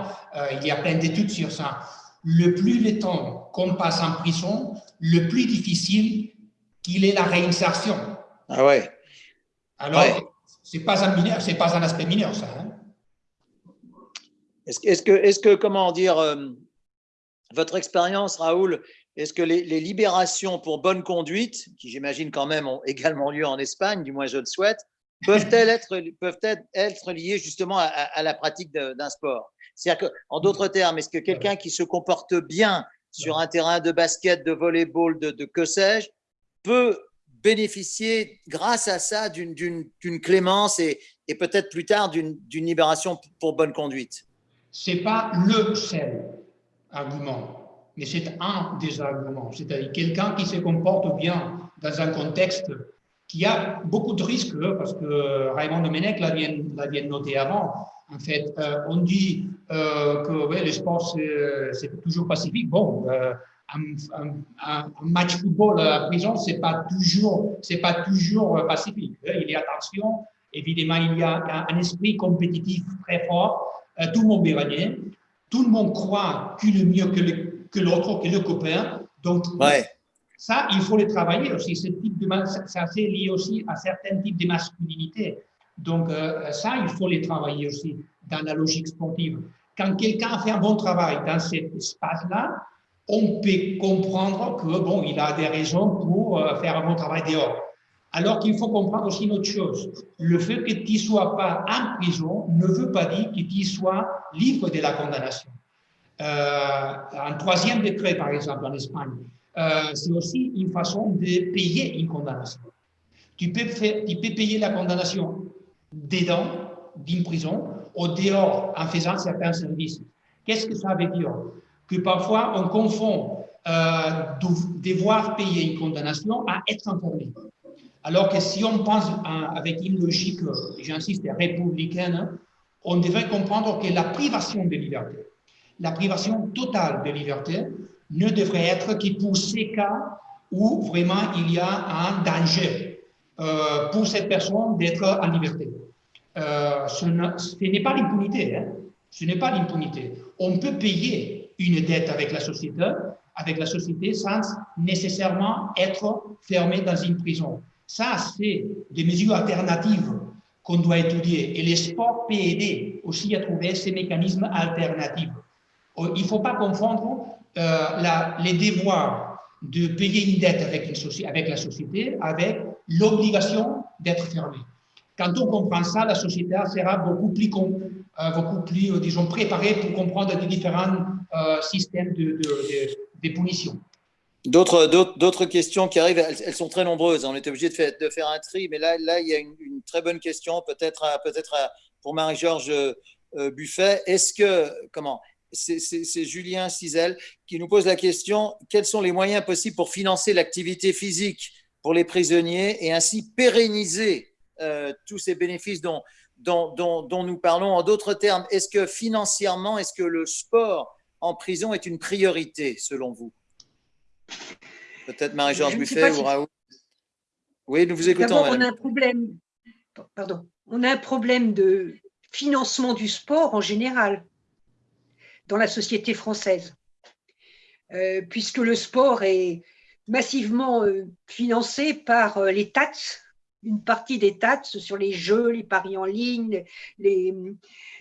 Speaker 5: il y a plein d'études sur ça. Le plus le temps qu'on passe en prison, le plus difficile qu'il est la réinsertion.
Speaker 3: Ah ouais.
Speaker 5: Alors, ce n'est pas, un c'est pas un aspect mineur, ça. Hein.
Speaker 3: est-ce que, est que, comment dire, euh, votre expérience, Raoul, est-ce que les, libérations pour bonne conduite, qui j'imagine quand même ont également lieu en Espagne, du moins je le souhaite, peuvent-elles être, peuvent être liées justement à, la pratique d'un sport? C'est-à-dire qu'en d'autres termes, est-ce que quelqu'un qui se comporte bien sur un terrain de basket, de volleyball, de, de que sais-je, peut bénéficier, grâce à ça, d'une clémence et, peut-être plus tard d'une libération pour bonne conduite
Speaker 5: Ce n'est pas le seul argument, mais c'est un des arguments. C'est-à-dire quelqu'un qui se comporte bien dans un contexte qui a beaucoup de risques, parce que Raymond Domenech l'a bien, bien, noté avant. En fait, euh, on dit euh, que ouais, le sport, c'est toujours pacifique. Bon, euh, un, un, match football à prison, c'est pas toujours, c'est pas toujours pacifique. Il y a attention, évidemment, il y a un, esprit compétitif très fort. Euh, tout le monde veut gagner. Tout le monde croit qu'il est mieux que l'autre, que, le copain. Donc,
Speaker 3: ouais.
Speaker 5: ça, il faut le travailler aussi. Ce type de, c'est assez lié aussi à certains types de masculinité. Donc, euh, ça, il faut les travailler aussi dans la logique sportive. Quand quelqu'un fait un bon travail dans cet espace-là, on peut comprendre que bon, il a des raisons pour euh, faire un bon travail dehors. Alors qu'il faut comprendre aussi une autre chose. Le fait que tu ne sois pas en prison ne veut pas dire que tu sois libre de la condamnation. Euh, un troisième décret, par exemple, en Espagne, euh, c'est aussi une façon de payer une condamnation. Tu peux, tu peux payer la condamnation dedans d'une prison ou dehors en faisant certains services. Qu'est-ce que ça veut dire? Parfois on confond euh, devoir payer une condamnation à être enfermé. Alors que si on pense avec une logique, j'insiste, républicaine, on devrait comprendre que la privation de liberté, la privation totale de liberté ne devrait être que pour ces cas où vraiment il y a un danger euh, pour cette personne d'être en liberté. Euh, ce n'est pas l'impunité. Hein. Ce n'est pas l'impunité. On peut payer une dette avec la société, avec la société sans nécessairement être fermé dans une prison. Ça, c'est des mesures alternatives qu'on doit étudier. Et les sports peut aider aussi à trouver ces mécanismes alternatifs. Euh, il ne faut pas confondre euh, les devoirs de payer une dette avec, la société avec l'obligation d'être fermé. Quand on comprend ça, la société sera beaucoup plus, euh, beaucoup plus euh, disons, préparée pour comprendre les différents euh, systèmes de, de, de.
Speaker 3: D'autres questions qui arrivent, elles, sont très nombreuses. On est obligé de faire, un tri, mais là, là il y a une, très bonne question, peut-être peut, pour Marie-Georges Buffet. Est-ce que, comment c'est Julien Cizel qui nous pose la question quels sont les moyens possibles pour financer l'activité physique pour les prisonniers et ainsi pérenniser euh, tous ces bénéfices dont, dont, nous parlons? En d'autres termes, est-ce que financièrement, est-ce que le sport en prison est une priorité selon vous? Peut-être Marie-Georges Buffet ou Raoul. Oui, nous vous écoutons.
Speaker 4: on a un problème. Pardon. On a un problème de financement du sport en général dans la société française, euh, puisque le sport est massivement euh, financé par les taxes une partie des taxes sur les jeux, les paris en ligne, les,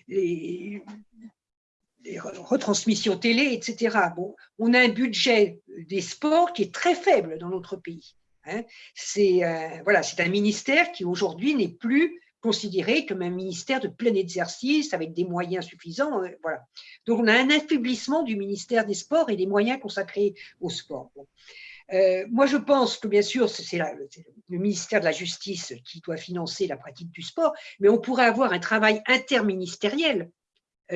Speaker 4: les, retransmissions télé, etc. Bon, on a un budget des sports qui est très faible dans notre pays. Hein. C'est euh, voilà, c'est un ministère qui aujourd'hui n'est plus considéré comme un ministère de plein exercice avec des moyens suffisants. Euh, voilà. Donc on a un affaiblissement du ministère des Sports et des moyens consacrés au sport. Euh, moi, je pense que bien sûr, c'est le ministère de la Justice qui doit financer la pratique du sport, mais on pourrait avoir un travail interministériel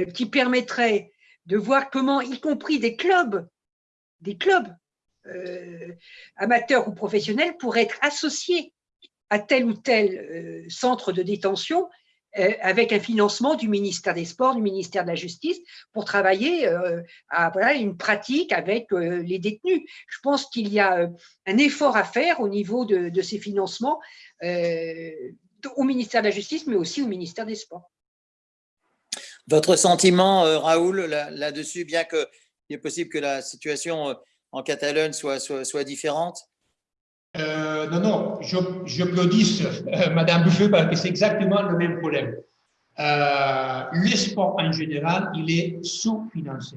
Speaker 4: qui permettrait de voir comment, y compris des clubs, des clubs euh, amateurs ou professionnels, pourraient être associés à tel ou tel centre de détention euh, avec un financement du ministère des Sports, du ministère de la Justice, pour travailler euh, à une pratique avec euh, les détenus. Je pense qu'il y a un effort à faire au niveau de, ces financements au ministère de la Justice, mais aussi au ministère des Sports.
Speaker 3: Votre sentiment, Raoul, là-dessus, bien qu'il est possible que la situation en Catalogne soit, différente?
Speaker 5: Euh, non, non, je euh, Madame Buffet parce que c'est exactement le même problème. Euh, le sport en général, il est sous-financé.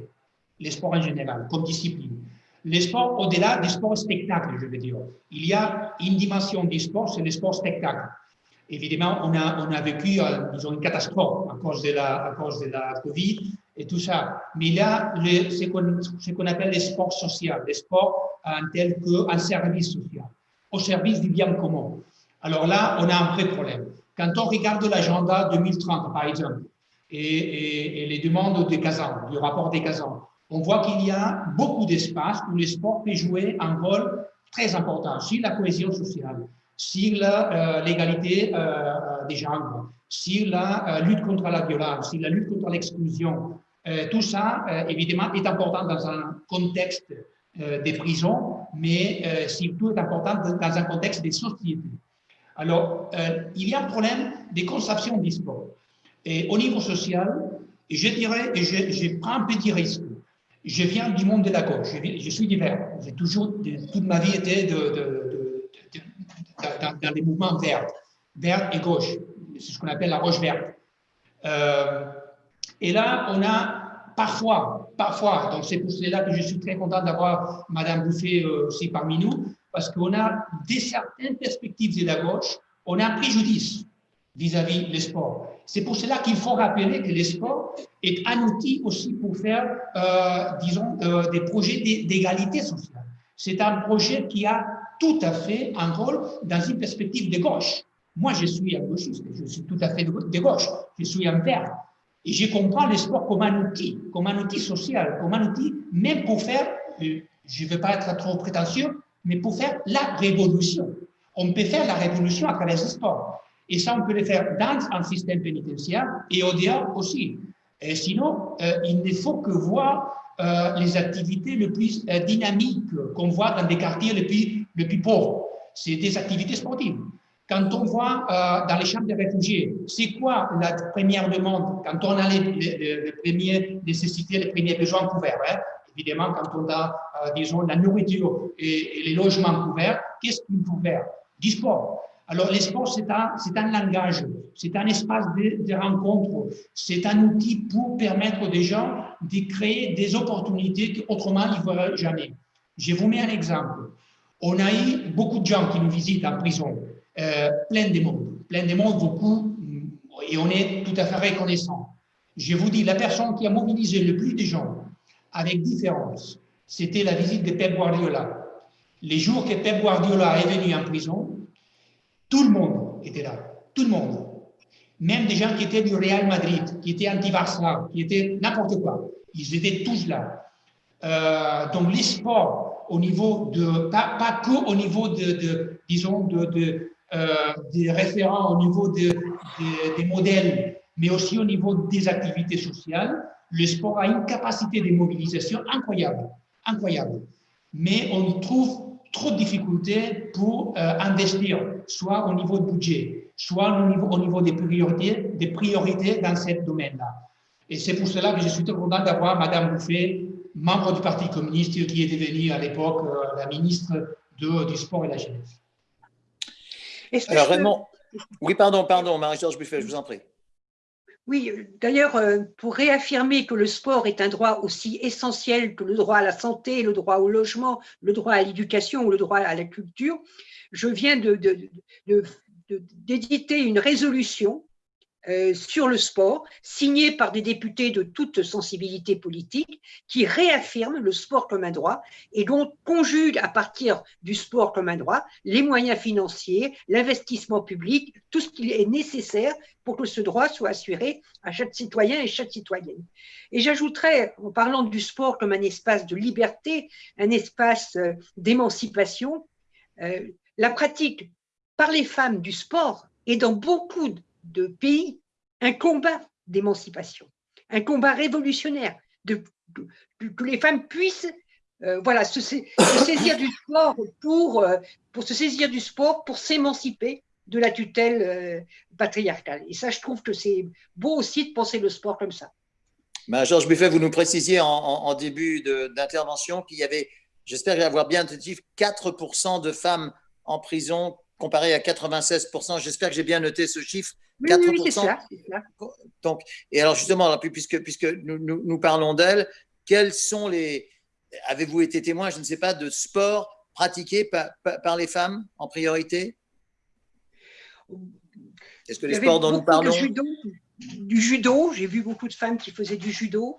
Speaker 5: Le sport en général, comme discipline. Le sport, au-delà du sport spectacle, je veux dire. Il y a une dimension du sport, c'est le sport spectacle. Évidemment, on a, vécu, disons, une catastrophe à cause de la, de Covid et tout ça. Mais a le, ce qu'on appelle les sports sociaux, les sports en tel qu'un service social, au service du bien commun. Alors là, on a un vrai problème. Quand on regarde l'agenda 2030, par exemple, et, les demandes des Kazan, du rapport des Kazan, on voit qu'il y a beaucoup d'espace où le sport peut jouer un rôle très important sur la cohésion sociale, sur euh, l'égalité euh, des genres, sur la euh, lutte contre la violence, sur la lutte contre l'exclusion. tout ça, évidemment, est important dans un contexte des prisons, mais surtout est important dans un contexte des sociétés. Alors, il y a un problème de conception du sport. Et au niveau social, je dirais, je, je prends un petit risque, je viens du monde de la gauche, je, suis divers. J'ai toujours, toute ma vie été de, de, dans, les mouvements verts, vert et gauche. C'est ce qu'on appelle la roche verte. Euh, et là, on a parfois, parfois, donc c'est pour cela que je suis très content d'avoir Madame Bouffet euh, aussi parmi nous, parce qu'on a des certaines perspectives de la gauche, on a un préjudice vis-à-vis -vis des sports. C'est pour cela qu'il faut rappeler que le sport est un outil aussi pour faire, euh, disons, des projets d'égalité sociale. C'est un projet qui a tout à fait un rôle dans une perspective de gauche. Moi, je suis un gauchiste, je suis tout à fait de gauche, je suis un vert. Et je comprends le sport comme un outil, comme un outil social, comme un outil même pour faire, euh, je ne veux pas être trop prétentieux, mais pour faire la révolution. On peut faire la révolution à travers le sport. Et ça, on peut le faire dans un système pénitentiaire et au dehors aussi. Et sinon, euh, il ne faut que voir euh, les activités les plus dynamiques qu'on voit dans des quartiers les plus, les plus pauvres. C'est des activités sportives. Quand on voit dans les chambres de réfugiés, c'est quoi la première demande quand on a les, les, premières nécessités, les premiers besoins couverts hein? Évidemment, quand on a, disons, la nourriture et, les logements couverts, qu'est-ce qu'il faut faire? Du sport. Alors, l'espoir, c'est un, un langage, c'est un espace de, de rencontre, c'est un outil pour permettre aux gens de créer des opportunités qu'autrement, ils ne verraient jamais. Je vous mets un exemple. On a eu beaucoup de gens qui nous visitent en prison, euh, plein de monde, plein de monde, beaucoup, et on est tout à fait reconnaissant. Je vous dis, la personne qui a mobilisé le plus de gens, avec différence, c'était la visite de Pep Guardiola. Les jours que Pep Guardiola est venu en prison, tout le monde était là, tout le monde. Même des gens qui étaient du Real Madrid, qui étaient anti-Barça, qui étaient n'importe quoi. Ils étaient tous là. Euh, donc les sports, au niveau de, pas, pas que au niveau de, disons, de, de euh, des référents, au niveau de, des modèles, mais aussi au niveau des activités sociales, le sport a une capacité de mobilisation incroyable, incroyable. Mais on trouve trop de difficultés pour euh, investir, soit au niveau de budget, soit au niveau, au niveau des, priorités, des priorités dans ce domaine-là. Et c'est pour cela que je suis très content d'avoir Madame Bouffet, membre du Parti communiste, qui est devenue à l'époque euh, la ministre de, du Sport et de la Jeunesse.
Speaker 3: Alors, Raymond, oui, pardon, pardon, Marie-Georges Buffet, je vous en prie.
Speaker 4: Oui, d'ailleurs, euh, pour réaffirmer que le sport est un droit aussi essentiel que le droit à la santé, le droit au logement, le droit à l'éducation ou le droit à la culture, je viens d'éditer une résolution euh, sur le sport, signé par des députés de toute sensibilité politique, qui réaffirme le sport comme un droit et dont conjugue à partir du sport comme un droit les moyens financiers, l'investissement public, tout ce qui est nécessaire pour que ce droit soit assuré à chaque citoyen et chaque citoyenne. Et j'ajouterais, en parlant du sport comme un espace de liberté, un espace euh, d'émancipation, euh, la pratique par les femmes du sport est dans beaucoup de pays un combat d'émancipation, un combat révolutionnaire, que les femmes puissent euh, voilà, se, saisir du sport pour, euh, pour se saisir du sport pour s'émanciper de la tutelle euh, patriarcale. Et ça, je trouve que c'est beau aussi de penser le sport comme ça.
Speaker 3: Ben, Georges Buffet, vous nous précisiez en, début d'intervention qu'il y avait, j'espère avoir bien entendu, 4% de femmes en prison comparé à 96%. J'espère que j'ai bien noté ce chiffre.
Speaker 4: Oui, 4%. oui, c'est ça,
Speaker 3: Donc, et alors justement, puisque, puisque nous, nous, parlons d'elle, quels sont les... Avez-vous été témoin, je ne sais pas, de sports pratiqués par, par, les femmes en priorité? Est-ce que les sports dont nous parlons
Speaker 4: du judo, j'ai vu beaucoup de femmes qui faisaient du judo,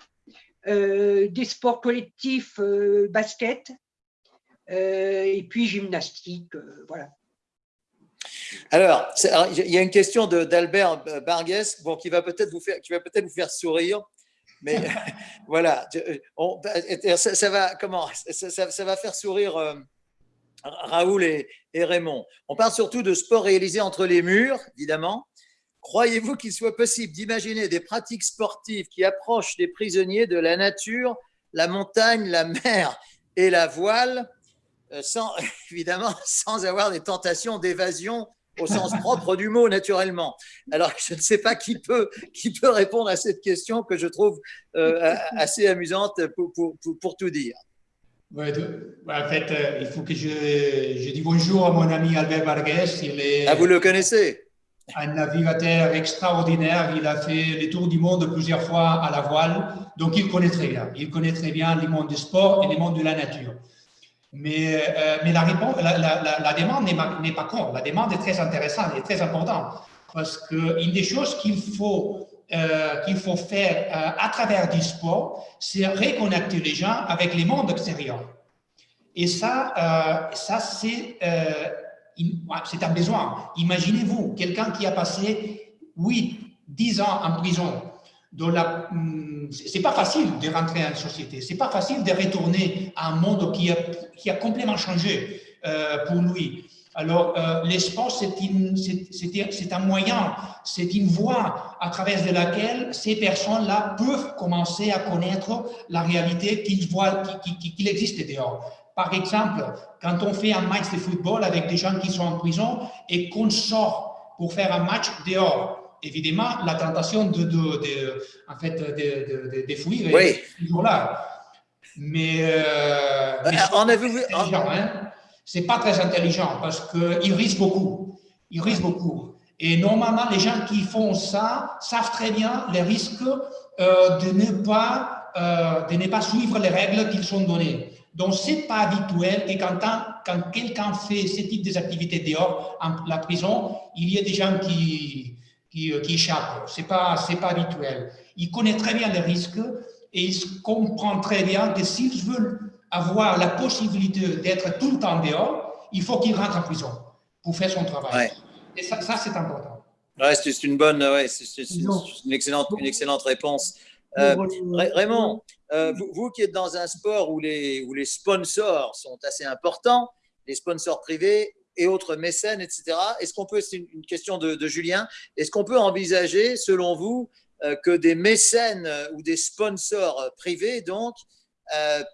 Speaker 4: des sports collectifs, basket, et puis gymnastique, voilà.
Speaker 3: Alors, il y a une question d'Albert Barguès bon, qui va peut-être vous, faire, peut vous faire sourire. Mais voilà, ça, va, comment, ça, va faire sourire euh, Raoul et, Raymond. On parle surtout de sport réalisé entre les murs, évidemment. Croyez-vous qu'il soit possible d'imaginer des pratiques sportives qui approchent les prisonniers de la nature, la montagne, la mer et la voile, euh, sans, évidemment sans avoir des tentations d'évasion au sens propre du mot, naturellement. Alors, je ne sais pas qui peut, qui peut répondre à cette question que je trouve euh, assez amusante pour, pour, pour, tout dire.
Speaker 5: Ouais, en fait, euh, il faut que je, je dise bonjour à mon ami Albert Vargas. Il est
Speaker 3: ah, vous le connaissez?
Speaker 5: un navigateur extraordinaire. Il a fait les tours du monde plusieurs fois à la voile. Donc, il connaît très bien. Il connaît très bien les mondes du sport et les mondes de la nature. Mais, euh, mais la, demande n'est pas con. La demande est très intéressante et très importante. Parce qu'une des choses qu'il faut, euh, qu'il faut faire euh, à travers du sport, c'est reconnecter les gens avec les mondes extérieurs. Et ça, ça c'est un besoin. Imaginez-vous quelqu'un qui a passé 8, 10 ans en prison c'est pas facile de rentrer en société, c'est pas facile de retourner à un monde qui a, complètement changé euh, pour lui. Alors, euh, l'espace, c'est un moyen, c'est une voie à travers de laquelle ces personnes-là peuvent commencer à connaître la réalité qu'il existe dehors. Par exemple, quand on fait un match de football avec des gens qui sont en prison et qu'on sort pour faire un match dehors, évidemment, la tentation de, de, en fait, de, de, fuir est toujours là. Mais, euh,
Speaker 3: mais
Speaker 5: en hein. c'est pas très intelligent parce qu'il risque beaucoup. Il risque beaucoup. Et normalement, les gens qui font ça savent très bien les risques euh, de, ne pas, euh, de ne pas suivre les règles qu'ils sont données. Donc, c'est pas habituel que quand, quand quelqu'un fait ce type d'activité dehors, en la prison, il y a des gens qui, qui, euh, qui échappe. Ce n'est pas, pas habituel. Il connaît très bien les risques et il comprend très bien que s'il veut avoir la possibilité d'être tout le temps dehors, il faut qu'il rentre en prison pour faire son travail. Et ça, ça c'est important.
Speaker 3: Ouais, c'est une bonne, ouais, c'est une excellente, une excellente réponse. Euh, Raymond, euh, vous, vous, qui êtes dans un sport où les, où les sponsors sont assez importants, les sponsors privés, et autres mécènes, etc. Est-ce qu'on peut, c'est une question de, Julien, est-ce qu'on peut envisager, selon vous, euh, que des mécènes euh, ou des sponsors euh, privés, donc,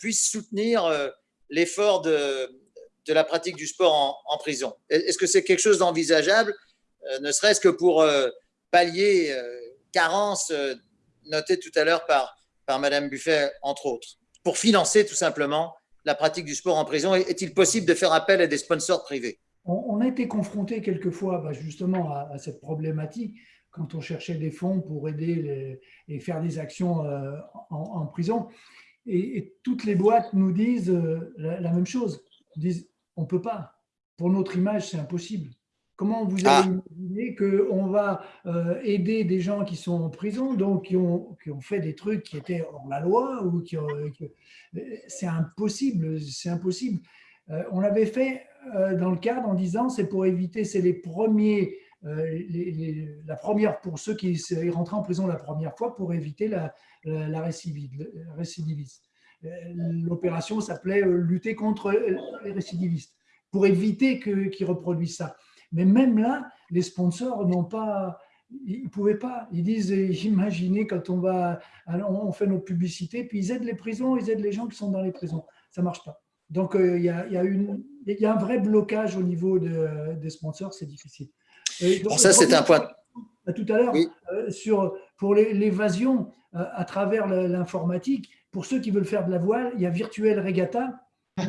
Speaker 3: puissent soutenir l'effort de, de, la pratique du sport en, prison? Est-ce que c'est quelque chose d'envisageable, ne serait-ce que pour pallier carences notées tout à l'heure par, par Madame Buffet, entre autres, pour financer tout simplement la pratique du sport en prison Est-il possible de faire appel à des sponsors privés?
Speaker 6: On, a été confronté quelquefois bah, justement à, cette problématique quand on cherchait des fonds pour aider et faire des actions euh, en, prison. Et, toutes les boîtes nous disent euh, la, même chose. Ils disent on ne peut pas. Pour notre image, c'est impossible. Comment vous ah. allez imaginer qu'on va euh, aider des gens qui sont en prison, donc qui ont, qui ont, fait des trucs qui étaient hors la loi ou qui, C'est impossible, c'est impossible. on avait fait dans le cadre en disant c'est pour éviter, c'est les premiers, euh, la première pour ceux qui rentrent en prison la première fois pour éviter la, la, récidiviste. Euh, l'opération s'appelait lutter contre les récidivistes pour éviter qu'ils reproduisent ça. Mais même là, les sponsors n'ont pas, ils ne pouvaient pas. Ils disent, imaginez quand on va, on fait nos publicités, puis ils aident les prisons, ils aident les gens qui sont dans les prisons. Ça ne marche pas. Donc, il y, a, y, a une, il y a un vrai blocage au niveau des sponsors, c'est difficile.
Speaker 3: ça, c'est un point.
Speaker 6: tout à l'heure, euh, sur pour l'évasion euh, à travers l'informatique, pour ceux qui veulent faire de la voile, il y a Virtuel Regatta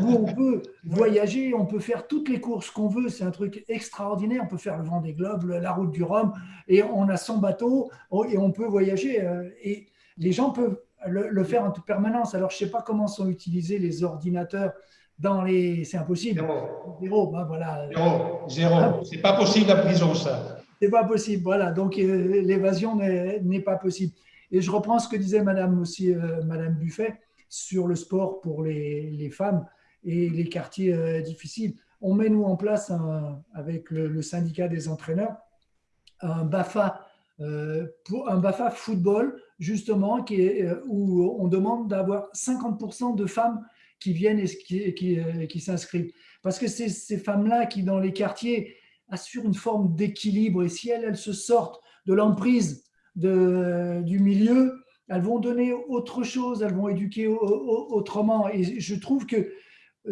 Speaker 6: où on peut voyager, on peut faire toutes les courses qu'on veut. C'est un truc extraordinaire. On peut faire le vent des globes, la route du Rhum, et on a 100 bateaux et on peut voyager. Euh, et les gens peuvent le, faire en toute permanence. Alors, je ne sais pas comment sont utilisés les ordinateurs dans les. C'est impossible.
Speaker 5: Zéro. Zéro, ben voilà. Zéro, zéro. C'est pas possible la prison, ça.
Speaker 6: C'est pas possible. Voilà, donc euh, l'évasion n'est pas possible. Et je reprends ce que disait Madame aussi, euh, Madame Buffet, sur le sport pour les, femmes et les quartiers euh, difficiles. On met nous en place avec le, syndicat des entraîneurs un BAFA pour un BAFA football justement qui est, où on demande d'avoir 50% de femmes qui viennent et qui, qui, s'inscrivent. Parce que c'est ces femmes-là qui, dans les quartiers, assurent une forme d'équilibre. Et si elles, elles se sortent de l'emprise du milieu, elles vont donner autre chose, elles vont éduquer autrement. Et je trouve que euh,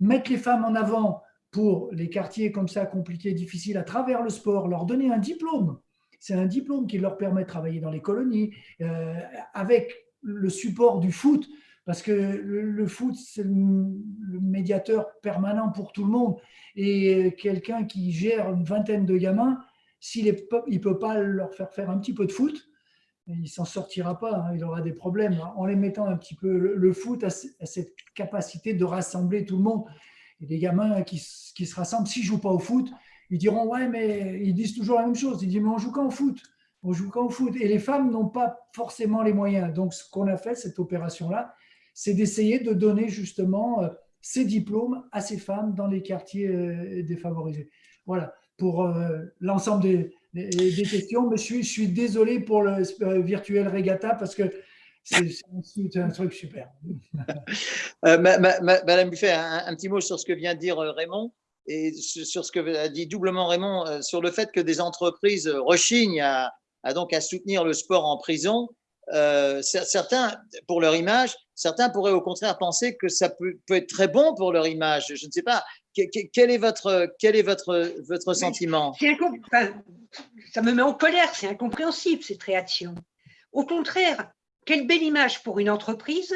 Speaker 6: mettre les femmes en avant pour les quartiers comme ça, compliqués, difficiles, à travers le sport, leur donner un diplôme, c'est un diplôme qui leur permet de travailler dans les colonies, euh, avec le support du foot, parce que le, foot, c'est le, médiateur permanent pour tout le monde. Et quelqu'un qui gère une vingtaine de gamins, s'il ne peut pas leur faire faire un petit peu de foot, il s'en sortira pas, hein, il aura des problèmes. En les mettant un petit peu, le, foot a, cette capacité de rassembler tout le monde. Et des gamins qui, qui se rassemblent, s'ils ne jouent pas au foot, ils diront, ouais, mais ils disent toujours la même chose. Ils disent, mais on joue quand foot On joue quand au foot Et les femmes n'ont pas forcément les moyens. Donc, ce qu'on a fait, cette opération-là, c'est d'essayer de donner justement euh, ces diplômes à ces femmes dans les quartiers euh, défavorisés. Voilà, pour euh, l'ensemble des, questions, mais je suis, je désolé pour le virtuel regatta parce que c'est un truc super.
Speaker 3: Madame Buffet, un, petit mot sur ce que vient de dire Raymond et sur ce que a dit doublement Raymond sur le fait que des entreprises rechignent à, à, donc à soutenir le sport en prison. certains, pour leur image, Certains pourraient au contraire penser que ça peut, être très bon pour leur image. Je ne sais pas. Quel est votre, quel est votre, votre sentiment?
Speaker 4: Ça me met en colère, c'est incompréhensible cette réaction. Au contraire, quelle belle image pour une entreprise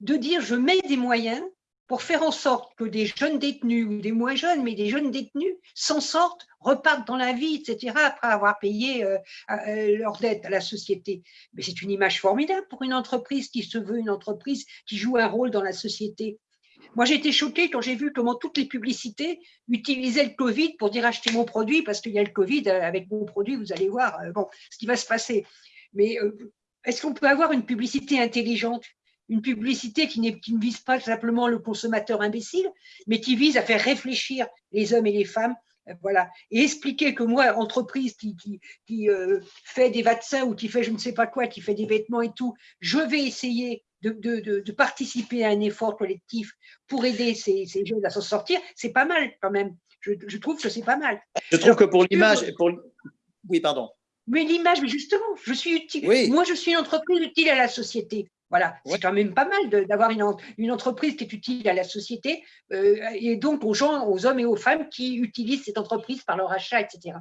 Speaker 4: de dire je mets des moyens pour faire en sorte que des jeunes détenus, ou des moins jeunes, mais des jeunes détenus, s'en sortent, repartent dans la vie, etc., après avoir payé euh, euh, leurs dettes à la société. Mais c'est une image formidable pour une entreprise qui se veut une entreprise qui joue un rôle dans la société. Moi, j'ai été choquée quand j'ai vu comment toutes les publicités utilisaient le Covid pour dire achetez mon produit parce qu'il y a le Covid, euh, avec mon produit, vous allez voir ce qui va se passer. Mais est-ce qu'on peut avoir une publicité intelligente? Une publicité qui, qui, ne vise pas simplement le consommateur imbécile, mais qui vise à faire réfléchir les hommes et les femmes. Euh, voilà. Et expliquer que moi, entreprise qui, qui, euh, fait des vaccins ou qui fait je ne sais pas quoi, qui fait des vêtements et tout, je vais essayer de, de, de, participer à un effort collectif pour aider ces, ces jeunes à s'en sortir, c'est pas mal quand même. Je, je trouve que c'est pas mal.
Speaker 3: Je trouve que pour l'image, pour... oui, pardon.
Speaker 4: Mais l'image, mais justement, je suis utile. Moi, je suis une entreprise utile à la société. Voilà, c'est quand même pas mal d'avoir une, une, entreprise qui est utile à la société euh, et donc aux gens, aux hommes et aux femmes qui utilisent cette entreprise par leur achat, etc.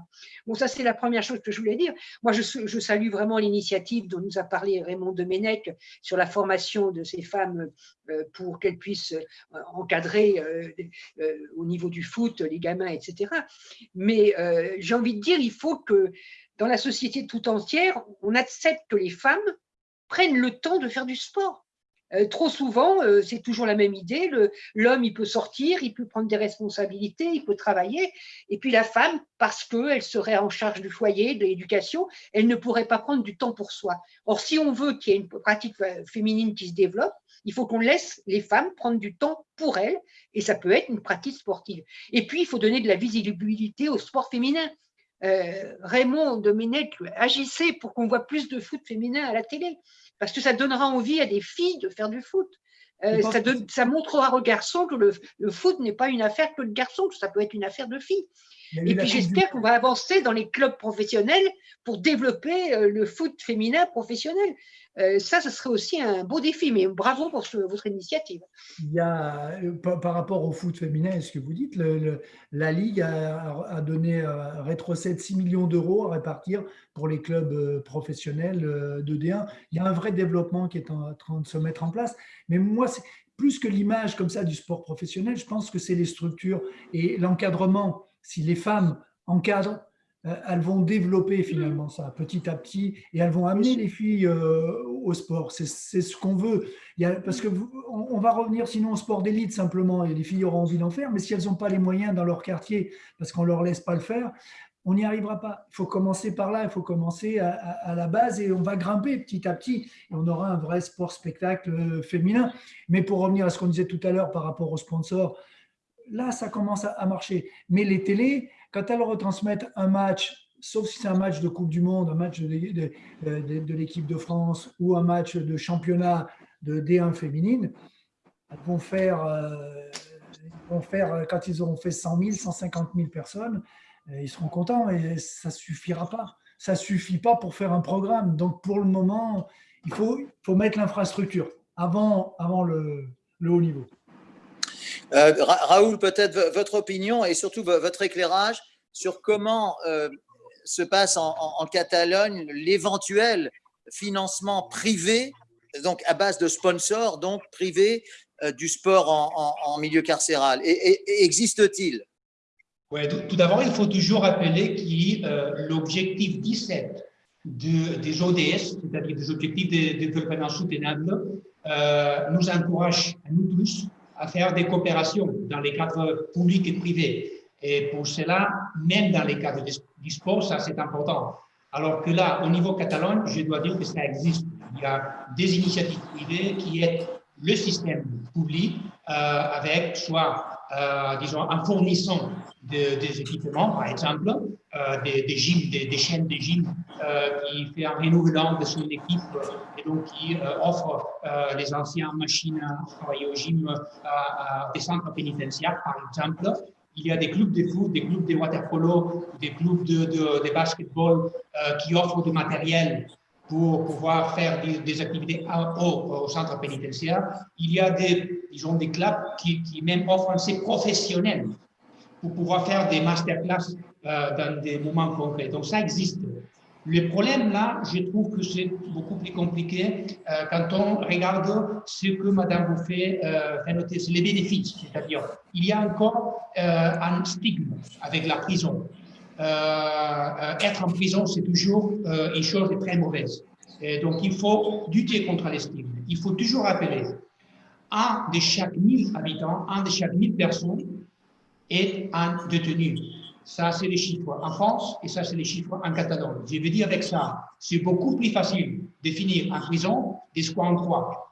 Speaker 4: Bon, ça c'est la première chose que je voulais dire. Moi, je, je salue vraiment l'initiative dont nous a parlé Raymond Domenech sur la formation de ces femmes euh, pour qu'elles puissent euh, encadrer au niveau du foot les gamins, etc. Mais j'ai envie de dire, il faut que dans la société tout entière, on accepte que les femmes prennent le temps de faire du sport. Euh, trop souvent, euh, c'est toujours la même idée. L'homme, il peut sortir, il peut prendre des responsabilités, il peut travailler. Et puis la femme, parce qu'elle serait en charge du foyer, de l'éducation, elle ne pourrait pas prendre du temps pour soi. Or, si on veut qu'il y ait une pratique euh, féminine qui se développe, il faut qu'on laisse les femmes prendre du temps pour elles. Et ça peut être une pratique sportive. Et puis, il faut donner de la visibilité au sport féminin. Euh, Raymond Domenech agissait pour qu'on voit plus de foot féminin à la télé, parce que ça donnera envie à des filles de faire du foot. Euh, ça, ça, montrera aux garçons que le, le foot n'est pas une affaire que de garçons, que ça peut être une affaire de filles. Et puis j'espère qu'on va avancer dans les clubs professionnels pour développer euh, le foot féminin professionnel. Euh, ça, ce serait aussi un beau défi, mais bravo pour votre initiative.
Speaker 6: Il y a, euh, par, rapport au foot féminin, ce que vous dites, la Ligue a, donné, a rétrocède 6 millions d'euros à répartir pour les clubs professionnels de D1. Il y a un vrai développement qui est en train de se mettre en place. Mais moi, plus que l'image comme ça du sport professionnel, je pense que c'est les structures et l'encadrement si les femmes encadrent, euh, elles vont développer finalement ça petit à petit et elles vont amener les filles euh, au sport. C'est ce qu'on veut. Il y a, parce que on, va revenir sinon au sport d'élite simplement et les filles auront envie d'en faire, mais si elles n'ont pas les moyens dans leur quartier parce qu'on ne leur laisse pas le faire, on n'y arrivera pas. Il faut commencer par là, il faut commencer à, la base et on va grimper petit à petit et on aura un vrai sport spectacle féminin. Mais pour revenir à ce qu'on disait tout à l'heure par rapport aux sponsors, là, ça commence à, marcher. Mais les télés, quand elles retransmettent un match, sauf si c'est un match de Coupe du Monde, un match de, l'équipe de France ou un match de championnat de D1 féminine, elles vont faire, euh, vont faire quand ils auront fait 100 000, 150 000 personnes, euh, ils seront contents et ça ne suffira pas. Ça ne suffit pas pour faire un programme. Donc, pour le moment, il faut, mettre l'infrastructure avant le haut niveau.
Speaker 3: Euh, Raoul, peut-être votre opinion et surtout votre éclairage sur comment euh, se passe en, Catalogne l'éventuel financement privé, donc à base de sponsors, donc privé, euh, du sport en, milieu carcéral. Et, Existe-t-il?
Speaker 5: Oui, tout, d'abord, il faut toujours rappeler que l'objectif 17 des ODS, c'est-à-dire des objectifs de, développement soutenable, nous encourage à nous tous à faire des coopérations dans les cadres publics et privés. Et pour cela, même dans les cadres du sport, ça c'est important. Alors que là, au niveau Catalogne, je dois dire que ça existe. Il y a des initiatives privées qui aident le système public euh, avec soit, euh, disons, en fournissant des équipements, par exemple, euh, des, des, gyms, des, chaînes de gyms qui fait un renouvellement de son équipe et donc qui offre les anciennes machines à travailler au gym à, des centres pénitentiaires, par exemple. Il y a des clubs de foot, des clubs de waterpolo, des clubs de, de, de basketball qui offrent du matériel pour pouvoir faire des, activités au, au, centre pénitentiaire. Il y a des, disons, des clubs qui, même offrent ces professionnels pour pouvoir faire des masterclass euh, dans des moments concrets. Donc ça existe. Le problème là, je trouve que c'est beaucoup plus compliqué euh, quand on regarde ce que Madame Bouffet euh, fait noter, c'est les bénéfices. C'est-à-dire, il y a encore euh, un stigme avec la prison. Euh, euh, être en prison, c'est toujours euh, une chose très mauvaise. Donc, il faut lutter contre les stigmes. Il faut toujours rappeler, un de chaque 1000 habitants, un de chaque 1000 personnes est un détenu. Ça, c'est les chiffres en France et ça, c'est les chiffres en Catalogne. Je veux dire avec ça, c'est beaucoup plus facile de finir en prison des squats en croix.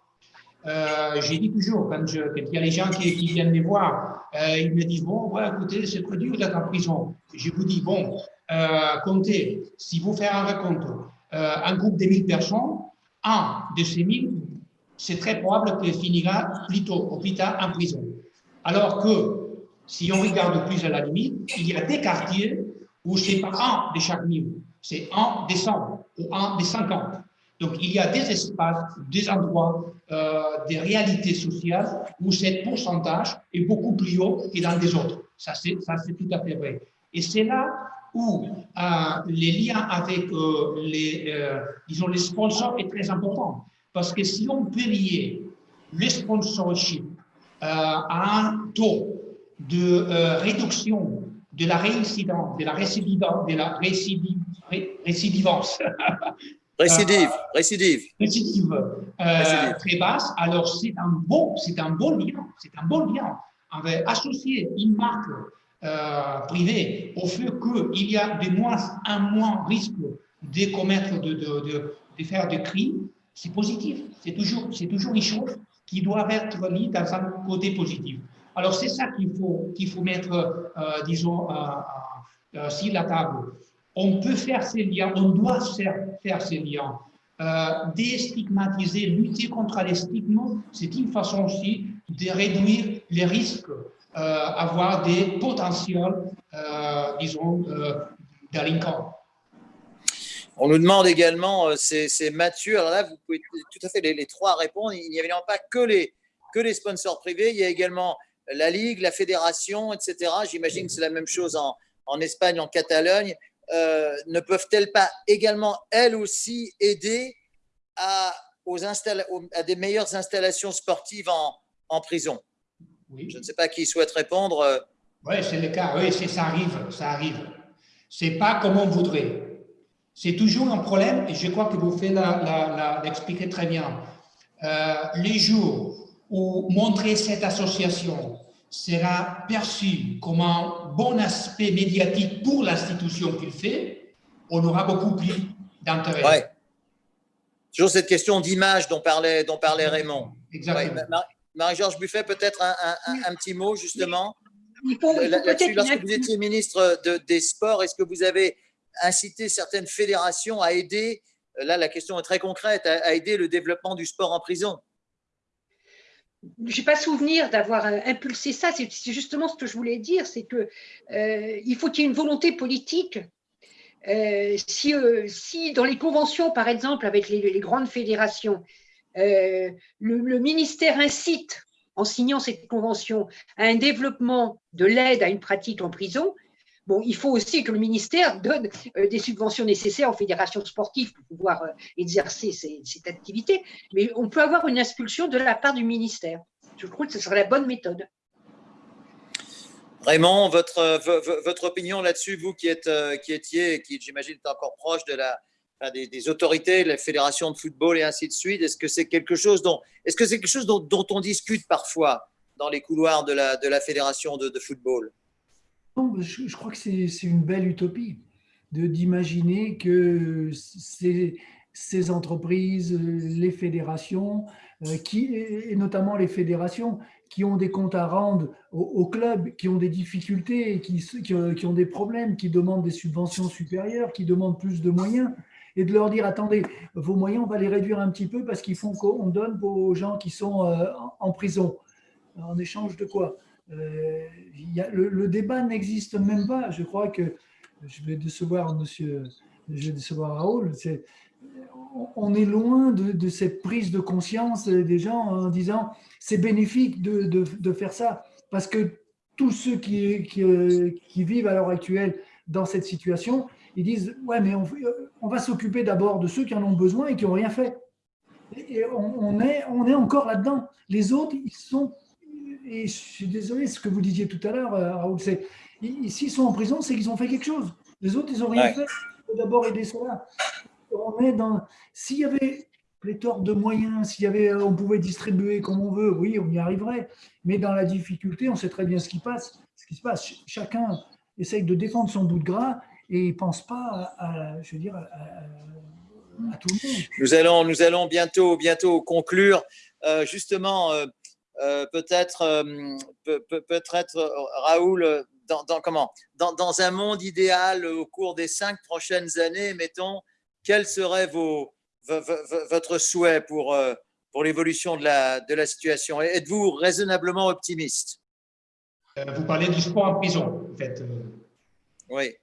Speaker 5: Euh, j'ai dit toujours, quand, il y a les gens qui, viennent me voir, euh, ils me disent, bon, ouais, écoutez, c'est très dur d'être en prison. Je vous dis, bon, euh, comptez, si vous faites un euh, un groupe de 1000 personnes, un de ces 1000, c'est très probable qu'il finira plutôt au plus en prison. Alors que, si on regarde plus à la limite, il y a des quartiers où c'est pas un de chaque 1000, c'est un des 100 ou un des 50. Donc, il y a des espaces, des endroits, euh, des réalités sociales où ce pourcentage est beaucoup plus haut que dans des autres. Ça, c'est tout à fait vrai. Et c'est là où euh, les liens avec euh, les, disons, les sponsors est très important. Parce que si on peut lier le sponsorship à un taux de réduction de la réincidence, de la récidivance, de la récidivance
Speaker 3: Récidive, récidive.
Speaker 5: Récidive, euh, très basse. Alors, c'est un bon, c'est un bon lien. C'est un bon lien. Va associer une marque euh, privée au fait qu'il y a de moins en moins risque de commettre, de, de, de, faire des crimes. C'est positif. C'est toujours, toujours une chose qui doit être mise dans un côté positif. Alors, c'est ça qu'il faut, qu'il faut mettre, euh, disons, sur la table on peut faire ces liens, on doit faire, ces liens. Euh, déstigmatiser, lutter contre les stigmes, c'est une façon aussi de réduire les risques, euh, avoir des potentiels, euh, disons, délinquants.
Speaker 3: On nous demande également, c'est Mathieu, alors là, vous pouvez tout à fait les, trois répondre. Il n'y a évidemment pas que les, que les sponsors privés, il y a également la Ligue, la Fédération, etc. J'imagine que c'est la même chose en, en Espagne, en Catalogne. Euh, ne peuvent-elles pas également, elles aussi, aider à, aux à des meilleures installations sportives en, en prison? Oui. Je ne sais pas qui souhaite répondre. Euh.
Speaker 5: Oui, c'est le cas. Oui, ça arrive. Ça arrive. C'est pas comme on voudrait. C'est toujours un problème, et je crois que vous faites l'expliquer très bien. Euh, les jours où montrer cette association sera perçu comme un bon aspect médiatique pour l'institution qu'il fait, on aura beaucoup plus d'intérêt.
Speaker 3: Ouais. Toujours cette question d'image dont parlait, dont parlait Raymond.
Speaker 5: Exactement.
Speaker 3: Marie-Georges Buffet, peut-être un, un, petit mot justement. Lorsque vous étiez ministre de, des Sports, est-ce que vous avez incité certaines fédérations à aider, là la question est très concrète, à aider le développement du sport en prison?
Speaker 4: Je n'ai pas souvenir d'avoir euh, impulsé ça. C'est justement ce que je voulais dire, c'est que euh, il faut qu'il y ait une volonté politique. Euh, si, si, dans les conventions, par exemple, avec les, grandes fédérations, le, ministère incite, en signant cette convention, à un développement de l'aide à une pratique en prison, Bon, il faut aussi que le ministère donne des subventions nécessaires aux fédérations sportives pour pouvoir exercer cette activité, mais on peut avoir une impulsion de la part du ministère. Je trouve que ce serait la bonne méthode.
Speaker 3: Raymond, votre, votre opinion là-dessus, vous qui, êtes, qui étiez, qui j'imagine êtes encore proche de la, des, autorités, la fédération de football et ainsi de suite, est-ce que c'est quelque chose dont, est-ce que quelque chose dont, on discute parfois dans les couloirs de la, de la fédération de football?
Speaker 6: Je, crois que c'est une belle utopie d'imaginer que ces, entreprises, les fédérations, euh, qui, et notamment les fédérations qui ont des comptes à rendre au, club, qui ont des difficultés, qui, qui, ont des problèmes, qui demandent des subventions supérieures, qui demandent plus de moyens, et de leur dire, attendez, vos moyens, on va les réduire un petit peu parce qu'ils font qu'on donne aux gens qui sont euh, en prison. En échange de quoi? Euh, le, débat n'existe même pas. Je crois que je vais décevoir monsieur, je vais décevoir Raoul. on est loin de, cette prise de conscience des gens en disant c'est bénéfique de, faire ça parce que tous ceux qui, vivent à l'heure actuelle dans cette situation, ils disent ouais mais on, va s'occuper d'abord de ceux qui en ont besoin et qui n'ont rien fait. Et on est encore là-dedans. Les autres, ils sont et je suis désolé, ce que vous disiez tout à l'heure, euh, Raoul, c'est s'ils sont en prison, c'est qu'ils ont fait quelque chose. Les autres, ils n'ont rien fait. Il faut d'abord aider cela. On est dans. S'il y avait pléthore de moyens, s'il y avait, on pouvait distribuer comme on veut, oui, on y arriverait. Mais dans la difficulté, on sait très bien ce qui passe. Ce qui se passe. Chacun essaye de défendre son bout de gras et il ne pense pas à, je veux dire, à, tout le monde.
Speaker 3: Nous allons, nous allons bientôt, bientôt conclure. Euh, justement, euh, euh, peut-être euh, peut-être euh, Raoul dans, dans comment? Dans, dans, un monde idéal au cours des cinq prochaines années mettons quel serait vos, votre souhait pour pour l'évolution de la, de la situation? Êtes-vous raisonnablement optimiste?
Speaker 5: Vous parlez du sport en prison en fait
Speaker 3: oui.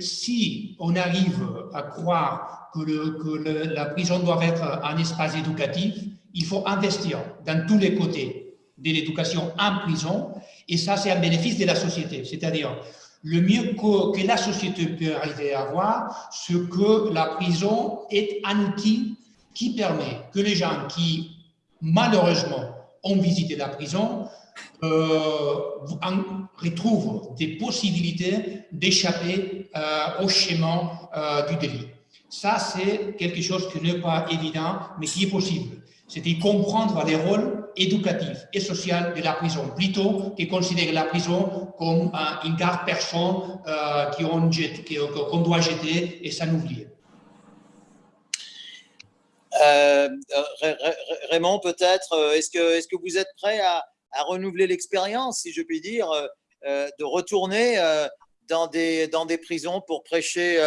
Speaker 5: Si on arrive à croire que, le, que la prison doit être un espace éducatif, il faut investir dans tous les côtés de l'éducation en prison, et ça, c'est un bénéfice de la société. C'est-à-dire, le mieux que, la société peut arriver à avoir, c'est que la prison est un outil qui permet que les gens qui, malheureusement, ont visité la prison, euh, retrouvent des possibilités d'échapper euh, au schéma euh, du délit. Ça, c'est quelque chose qui n'est pas évident, mais qui est possible c'est comprendre les rôles éducatifs et sociaux de la prison, plutôt que considérer la prison comme une garde personne euh, qu'on doit jeter et s'en oublier.
Speaker 3: Euh, Raymond, peut-être, euh, est-ce que, vous êtes prêt à, renouveler l'expérience, si je puis dire, de retourner dans, des, prisons pour prêcher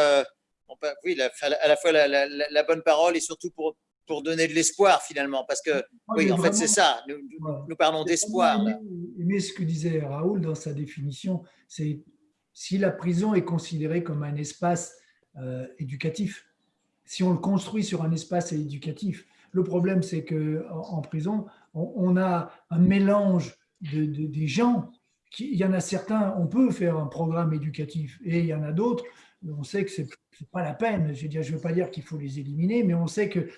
Speaker 3: oui, à la fois la, bonne parole et surtout pour, pour donner de l'espoir finalement, parce que oui, en fait c'est ça, nous, parlons d'espoir.
Speaker 6: Mais ce que disait Raoul dans sa définition, c'est si la prison est considérée comme un espace euh, éducatif, si on le construit sur un espace éducatif, le problème c'est que en, prison, on, a un mélange de, des gens. Qui, il y en a certains, on peut faire un programme éducatif, et il y en a d'autres, on sait que c'est n'est pas la peine. Je ne veux pas dire qu'il faut les éliminer, mais on sait que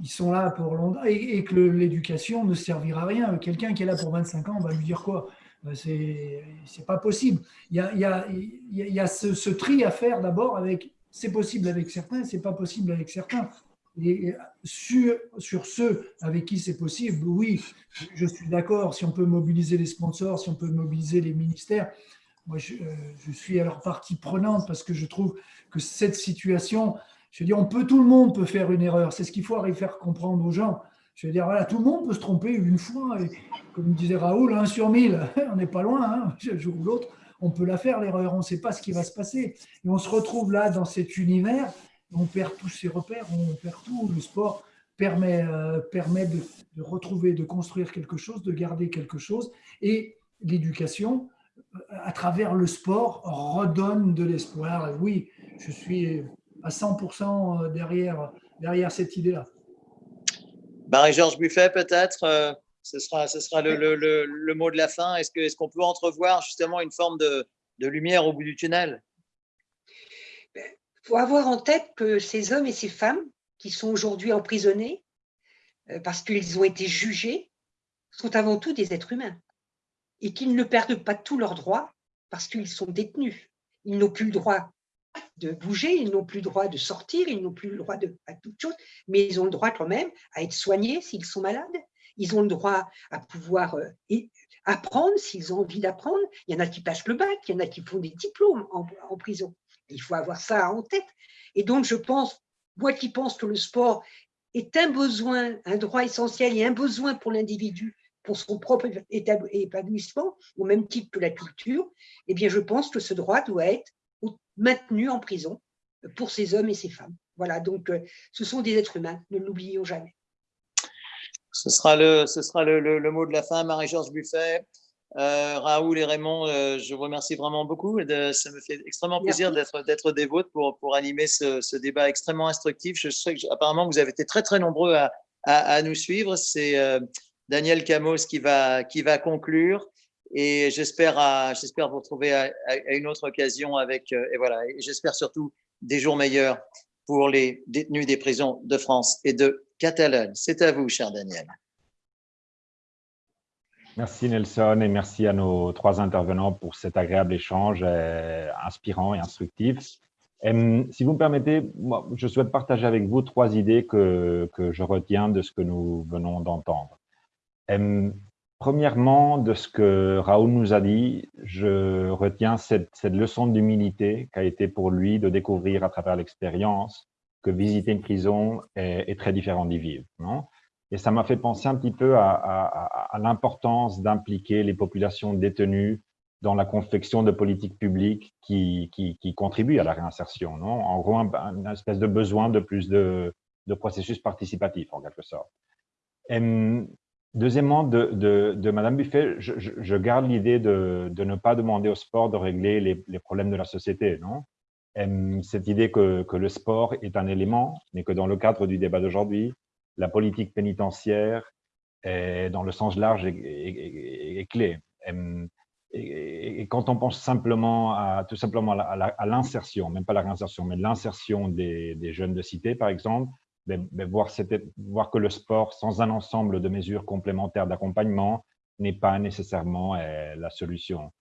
Speaker 6: ils sont là pour longtemps et, que l'éducation ne servira à rien. Quelqu'un qui est là pour 25 ans, on va lui dire quoi? Euh, C'est pas possible. Il y a, il y a, il y a ce, tri à faire d'abord avec c'est possible avec certains, c'est pas possible avec certains. Et sur, sur ceux avec qui c'est possible, oui, je suis d'accord, si on peut mobiliser les sponsors, si on peut mobiliser les ministères, moi je, je suis leur partie prenante parce que je trouve que cette situation, je veux dire, on peut, tout le monde peut faire une erreur, c'est ce qu'il faut arriver à faire comprendre aux gens. Je veux dire, voilà, tout le monde peut se tromper une fois, comme disait Raoul, un sur mille, on n'est pas loin, hein, un jour ou l'autre, on peut la faire l'erreur, on ne sait pas ce qui va se passer. Et on se retrouve là dans cet univers, on perd tous ses repères, on perd tout. Le sport permet, euh, de, retrouver, de construire quelque chose, de garder quelque chose. Et l'éducation, euh, à travers le sport, redonne de l'espoir. Oui, je suis à 100% derrière, derrière cette idée-là.
Speaker 3: Marie-Georges Buffet, peut-être euh, ce sera, ce sera le, le, le, le mot de la fin. Est-ce qu'on est qu'on peut entrevoir justement une forme de, de lumière au bout du tunnel?
Speaker 4: Il faut avoir en tête que ces hommes et ces femmes qui sont aujourd'hui emprisonnés euh, parce qu'ils ont été jugés sont avant tout des êtres humains et qu'ils ne perdent pas tous leurs droits parce qu'ils sont détenus. Ils n'ont plus le droit de bouger, ils n'ont plus le droit de sortir, ils n'ont plus le droit de à toute chose, mais ils ont le droit quand même à être soignés s'ils sont malades, ils ont le droit à pouvoir euh, apprendre s'ils ont envie d'apprendre. Il y en a qui passent le bac, il y en a qui font des diplômes en, prison. Il faut avoir ça en tête. Et donc, je pense, moi qui pense que le sport est un besoin, un droit essentiel et un besoin pour l'individu pour son propre épanouissement, au même titre que la culture, eh bien, je pense que ce droit doit être maintenu en prison pour ces hommes et ces femmes. Voilà, donc euh, ce sont des êtres humains, ne l'oublions jamais.
Speaker 3: Ce sera le, ce sera le, le, le mot de la fin, Marie-Georges Buffet. Euh, Raoul et Raymond, euh, je vous remercie vraiment beaucoup. De, ça me fait extrêmement plaisir d'être des vôtres pour, pour animer ce, ce, débat extrêmement instructif. Je sais que apparemment vous avez été très très nombreux à, à, à nous suivre. C'est euh, Daniel Camos qui va, qui va conclure et j'espère vous retrouver à, une autre occasion avec euh, et voilà j'espère surtout des jours meilleurs pour les détenus des prisons de France et de Catalogne. C'est à vous, cher Daniel.
Speaker 1: Merci Nelson et merci à nos trois intervenants pour cet agréable échange euh, inspirant et instructif. Et, si vous me permettez, je souhaite partager avec vous trois idées que, que je retiens de ce que nous venons d'entendre. Premièrement, de ce que Raoul nous a dit, je retiens cette, cette leçon d'humilité qu'a été pour lui de découvrir à travers l'expérience que visiter une prison est, très différent d'y vivre. Et ça m'a fait penser un petit peu à, à, à l'importance d'impliquer les populations détenues dans la confection de politiques publiques qui, qui, qui contribuent à la réinsertion. En gros, un, une espèce de besoin de plus de, de processus participatifs, en quelque sorte. Et, deuxièmement, de, de, Madame Buffet, je, garde l'idée de, ne pas demander au sport de régler les, problèmes de la société. Non? Cette idée que, le sport est un élément, mais que dans le cadre du débat d'aujourd'hui, la politique pénitentiaire, est, dans le sens large, est, clé. Et, quand on pense simplement à, tout simplement à l'insertion, même pas la réinsertion, mais l'insertion des, jeunes de cité, par exemple, ben voir, que le sport, sans un ensemble de mesures complémentaires d'accompagnement, n'est pas nécessairement eh, la solution.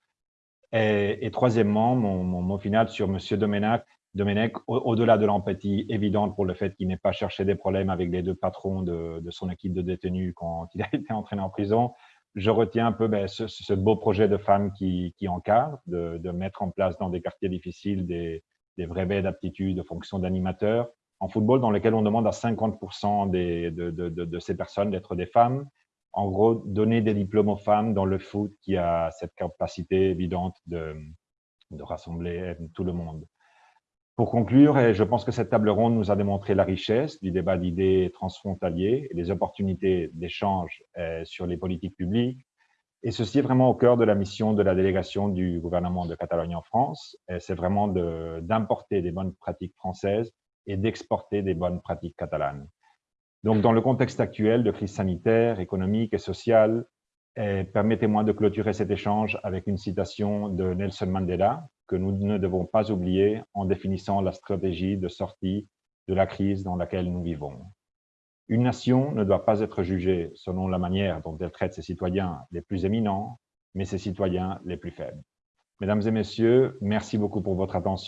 Speaker 1: Et, troisièmement, mon, mot final sur M. Domenech, Domenech au-delà au de l'empathie évidente pour le fait qu'il n'ait pas cherché des problèmes avec les deux patrons de, son équipe de détenus quand il a été entraîné en prison, je retiens un peu ben, ce, beau projet de femmes qui, qui de, mettre en place dans des quartiers difficiles des, des vrais baies d'aptitude, de fonction d'animateur. En football, dans lequel on demande à 50% des, de, ces personnes d'être des femmes, en gros, donner des diplômes aux femmes dans le foot qui a cette capacité évidente de, de rassembler tout le monde. Pour conclure, je pense que cette table ronde nous a démontré la richesse du débat d'idées transfrontalier et les opportunités d'échange euh, sur les politiques publiques. Et ceci est vraiment au cœur de la mission de la délégation du gouvernement de Catalogne en France. C'est vraiment d'importer des bonnes pratiques françaises et d'exporter des bonnes pratiques catalanes. Donc, dans le contexte actuel de crise sanitaire, économique et sociale, eh, permettez-moi de clôturer cet échange avec une citation de Nelson Mandela que nous ne devons pas oublier en définissant la stratégie de sortie de la crise dans laquelle nous vivons. Une nation ne doit pas être jugée selon la manière dont elle traite ses citoyens les plus éminents, mais ses citoyens les plus faibles. Mesdames et messieurs, merci beaucoup pour votre attention.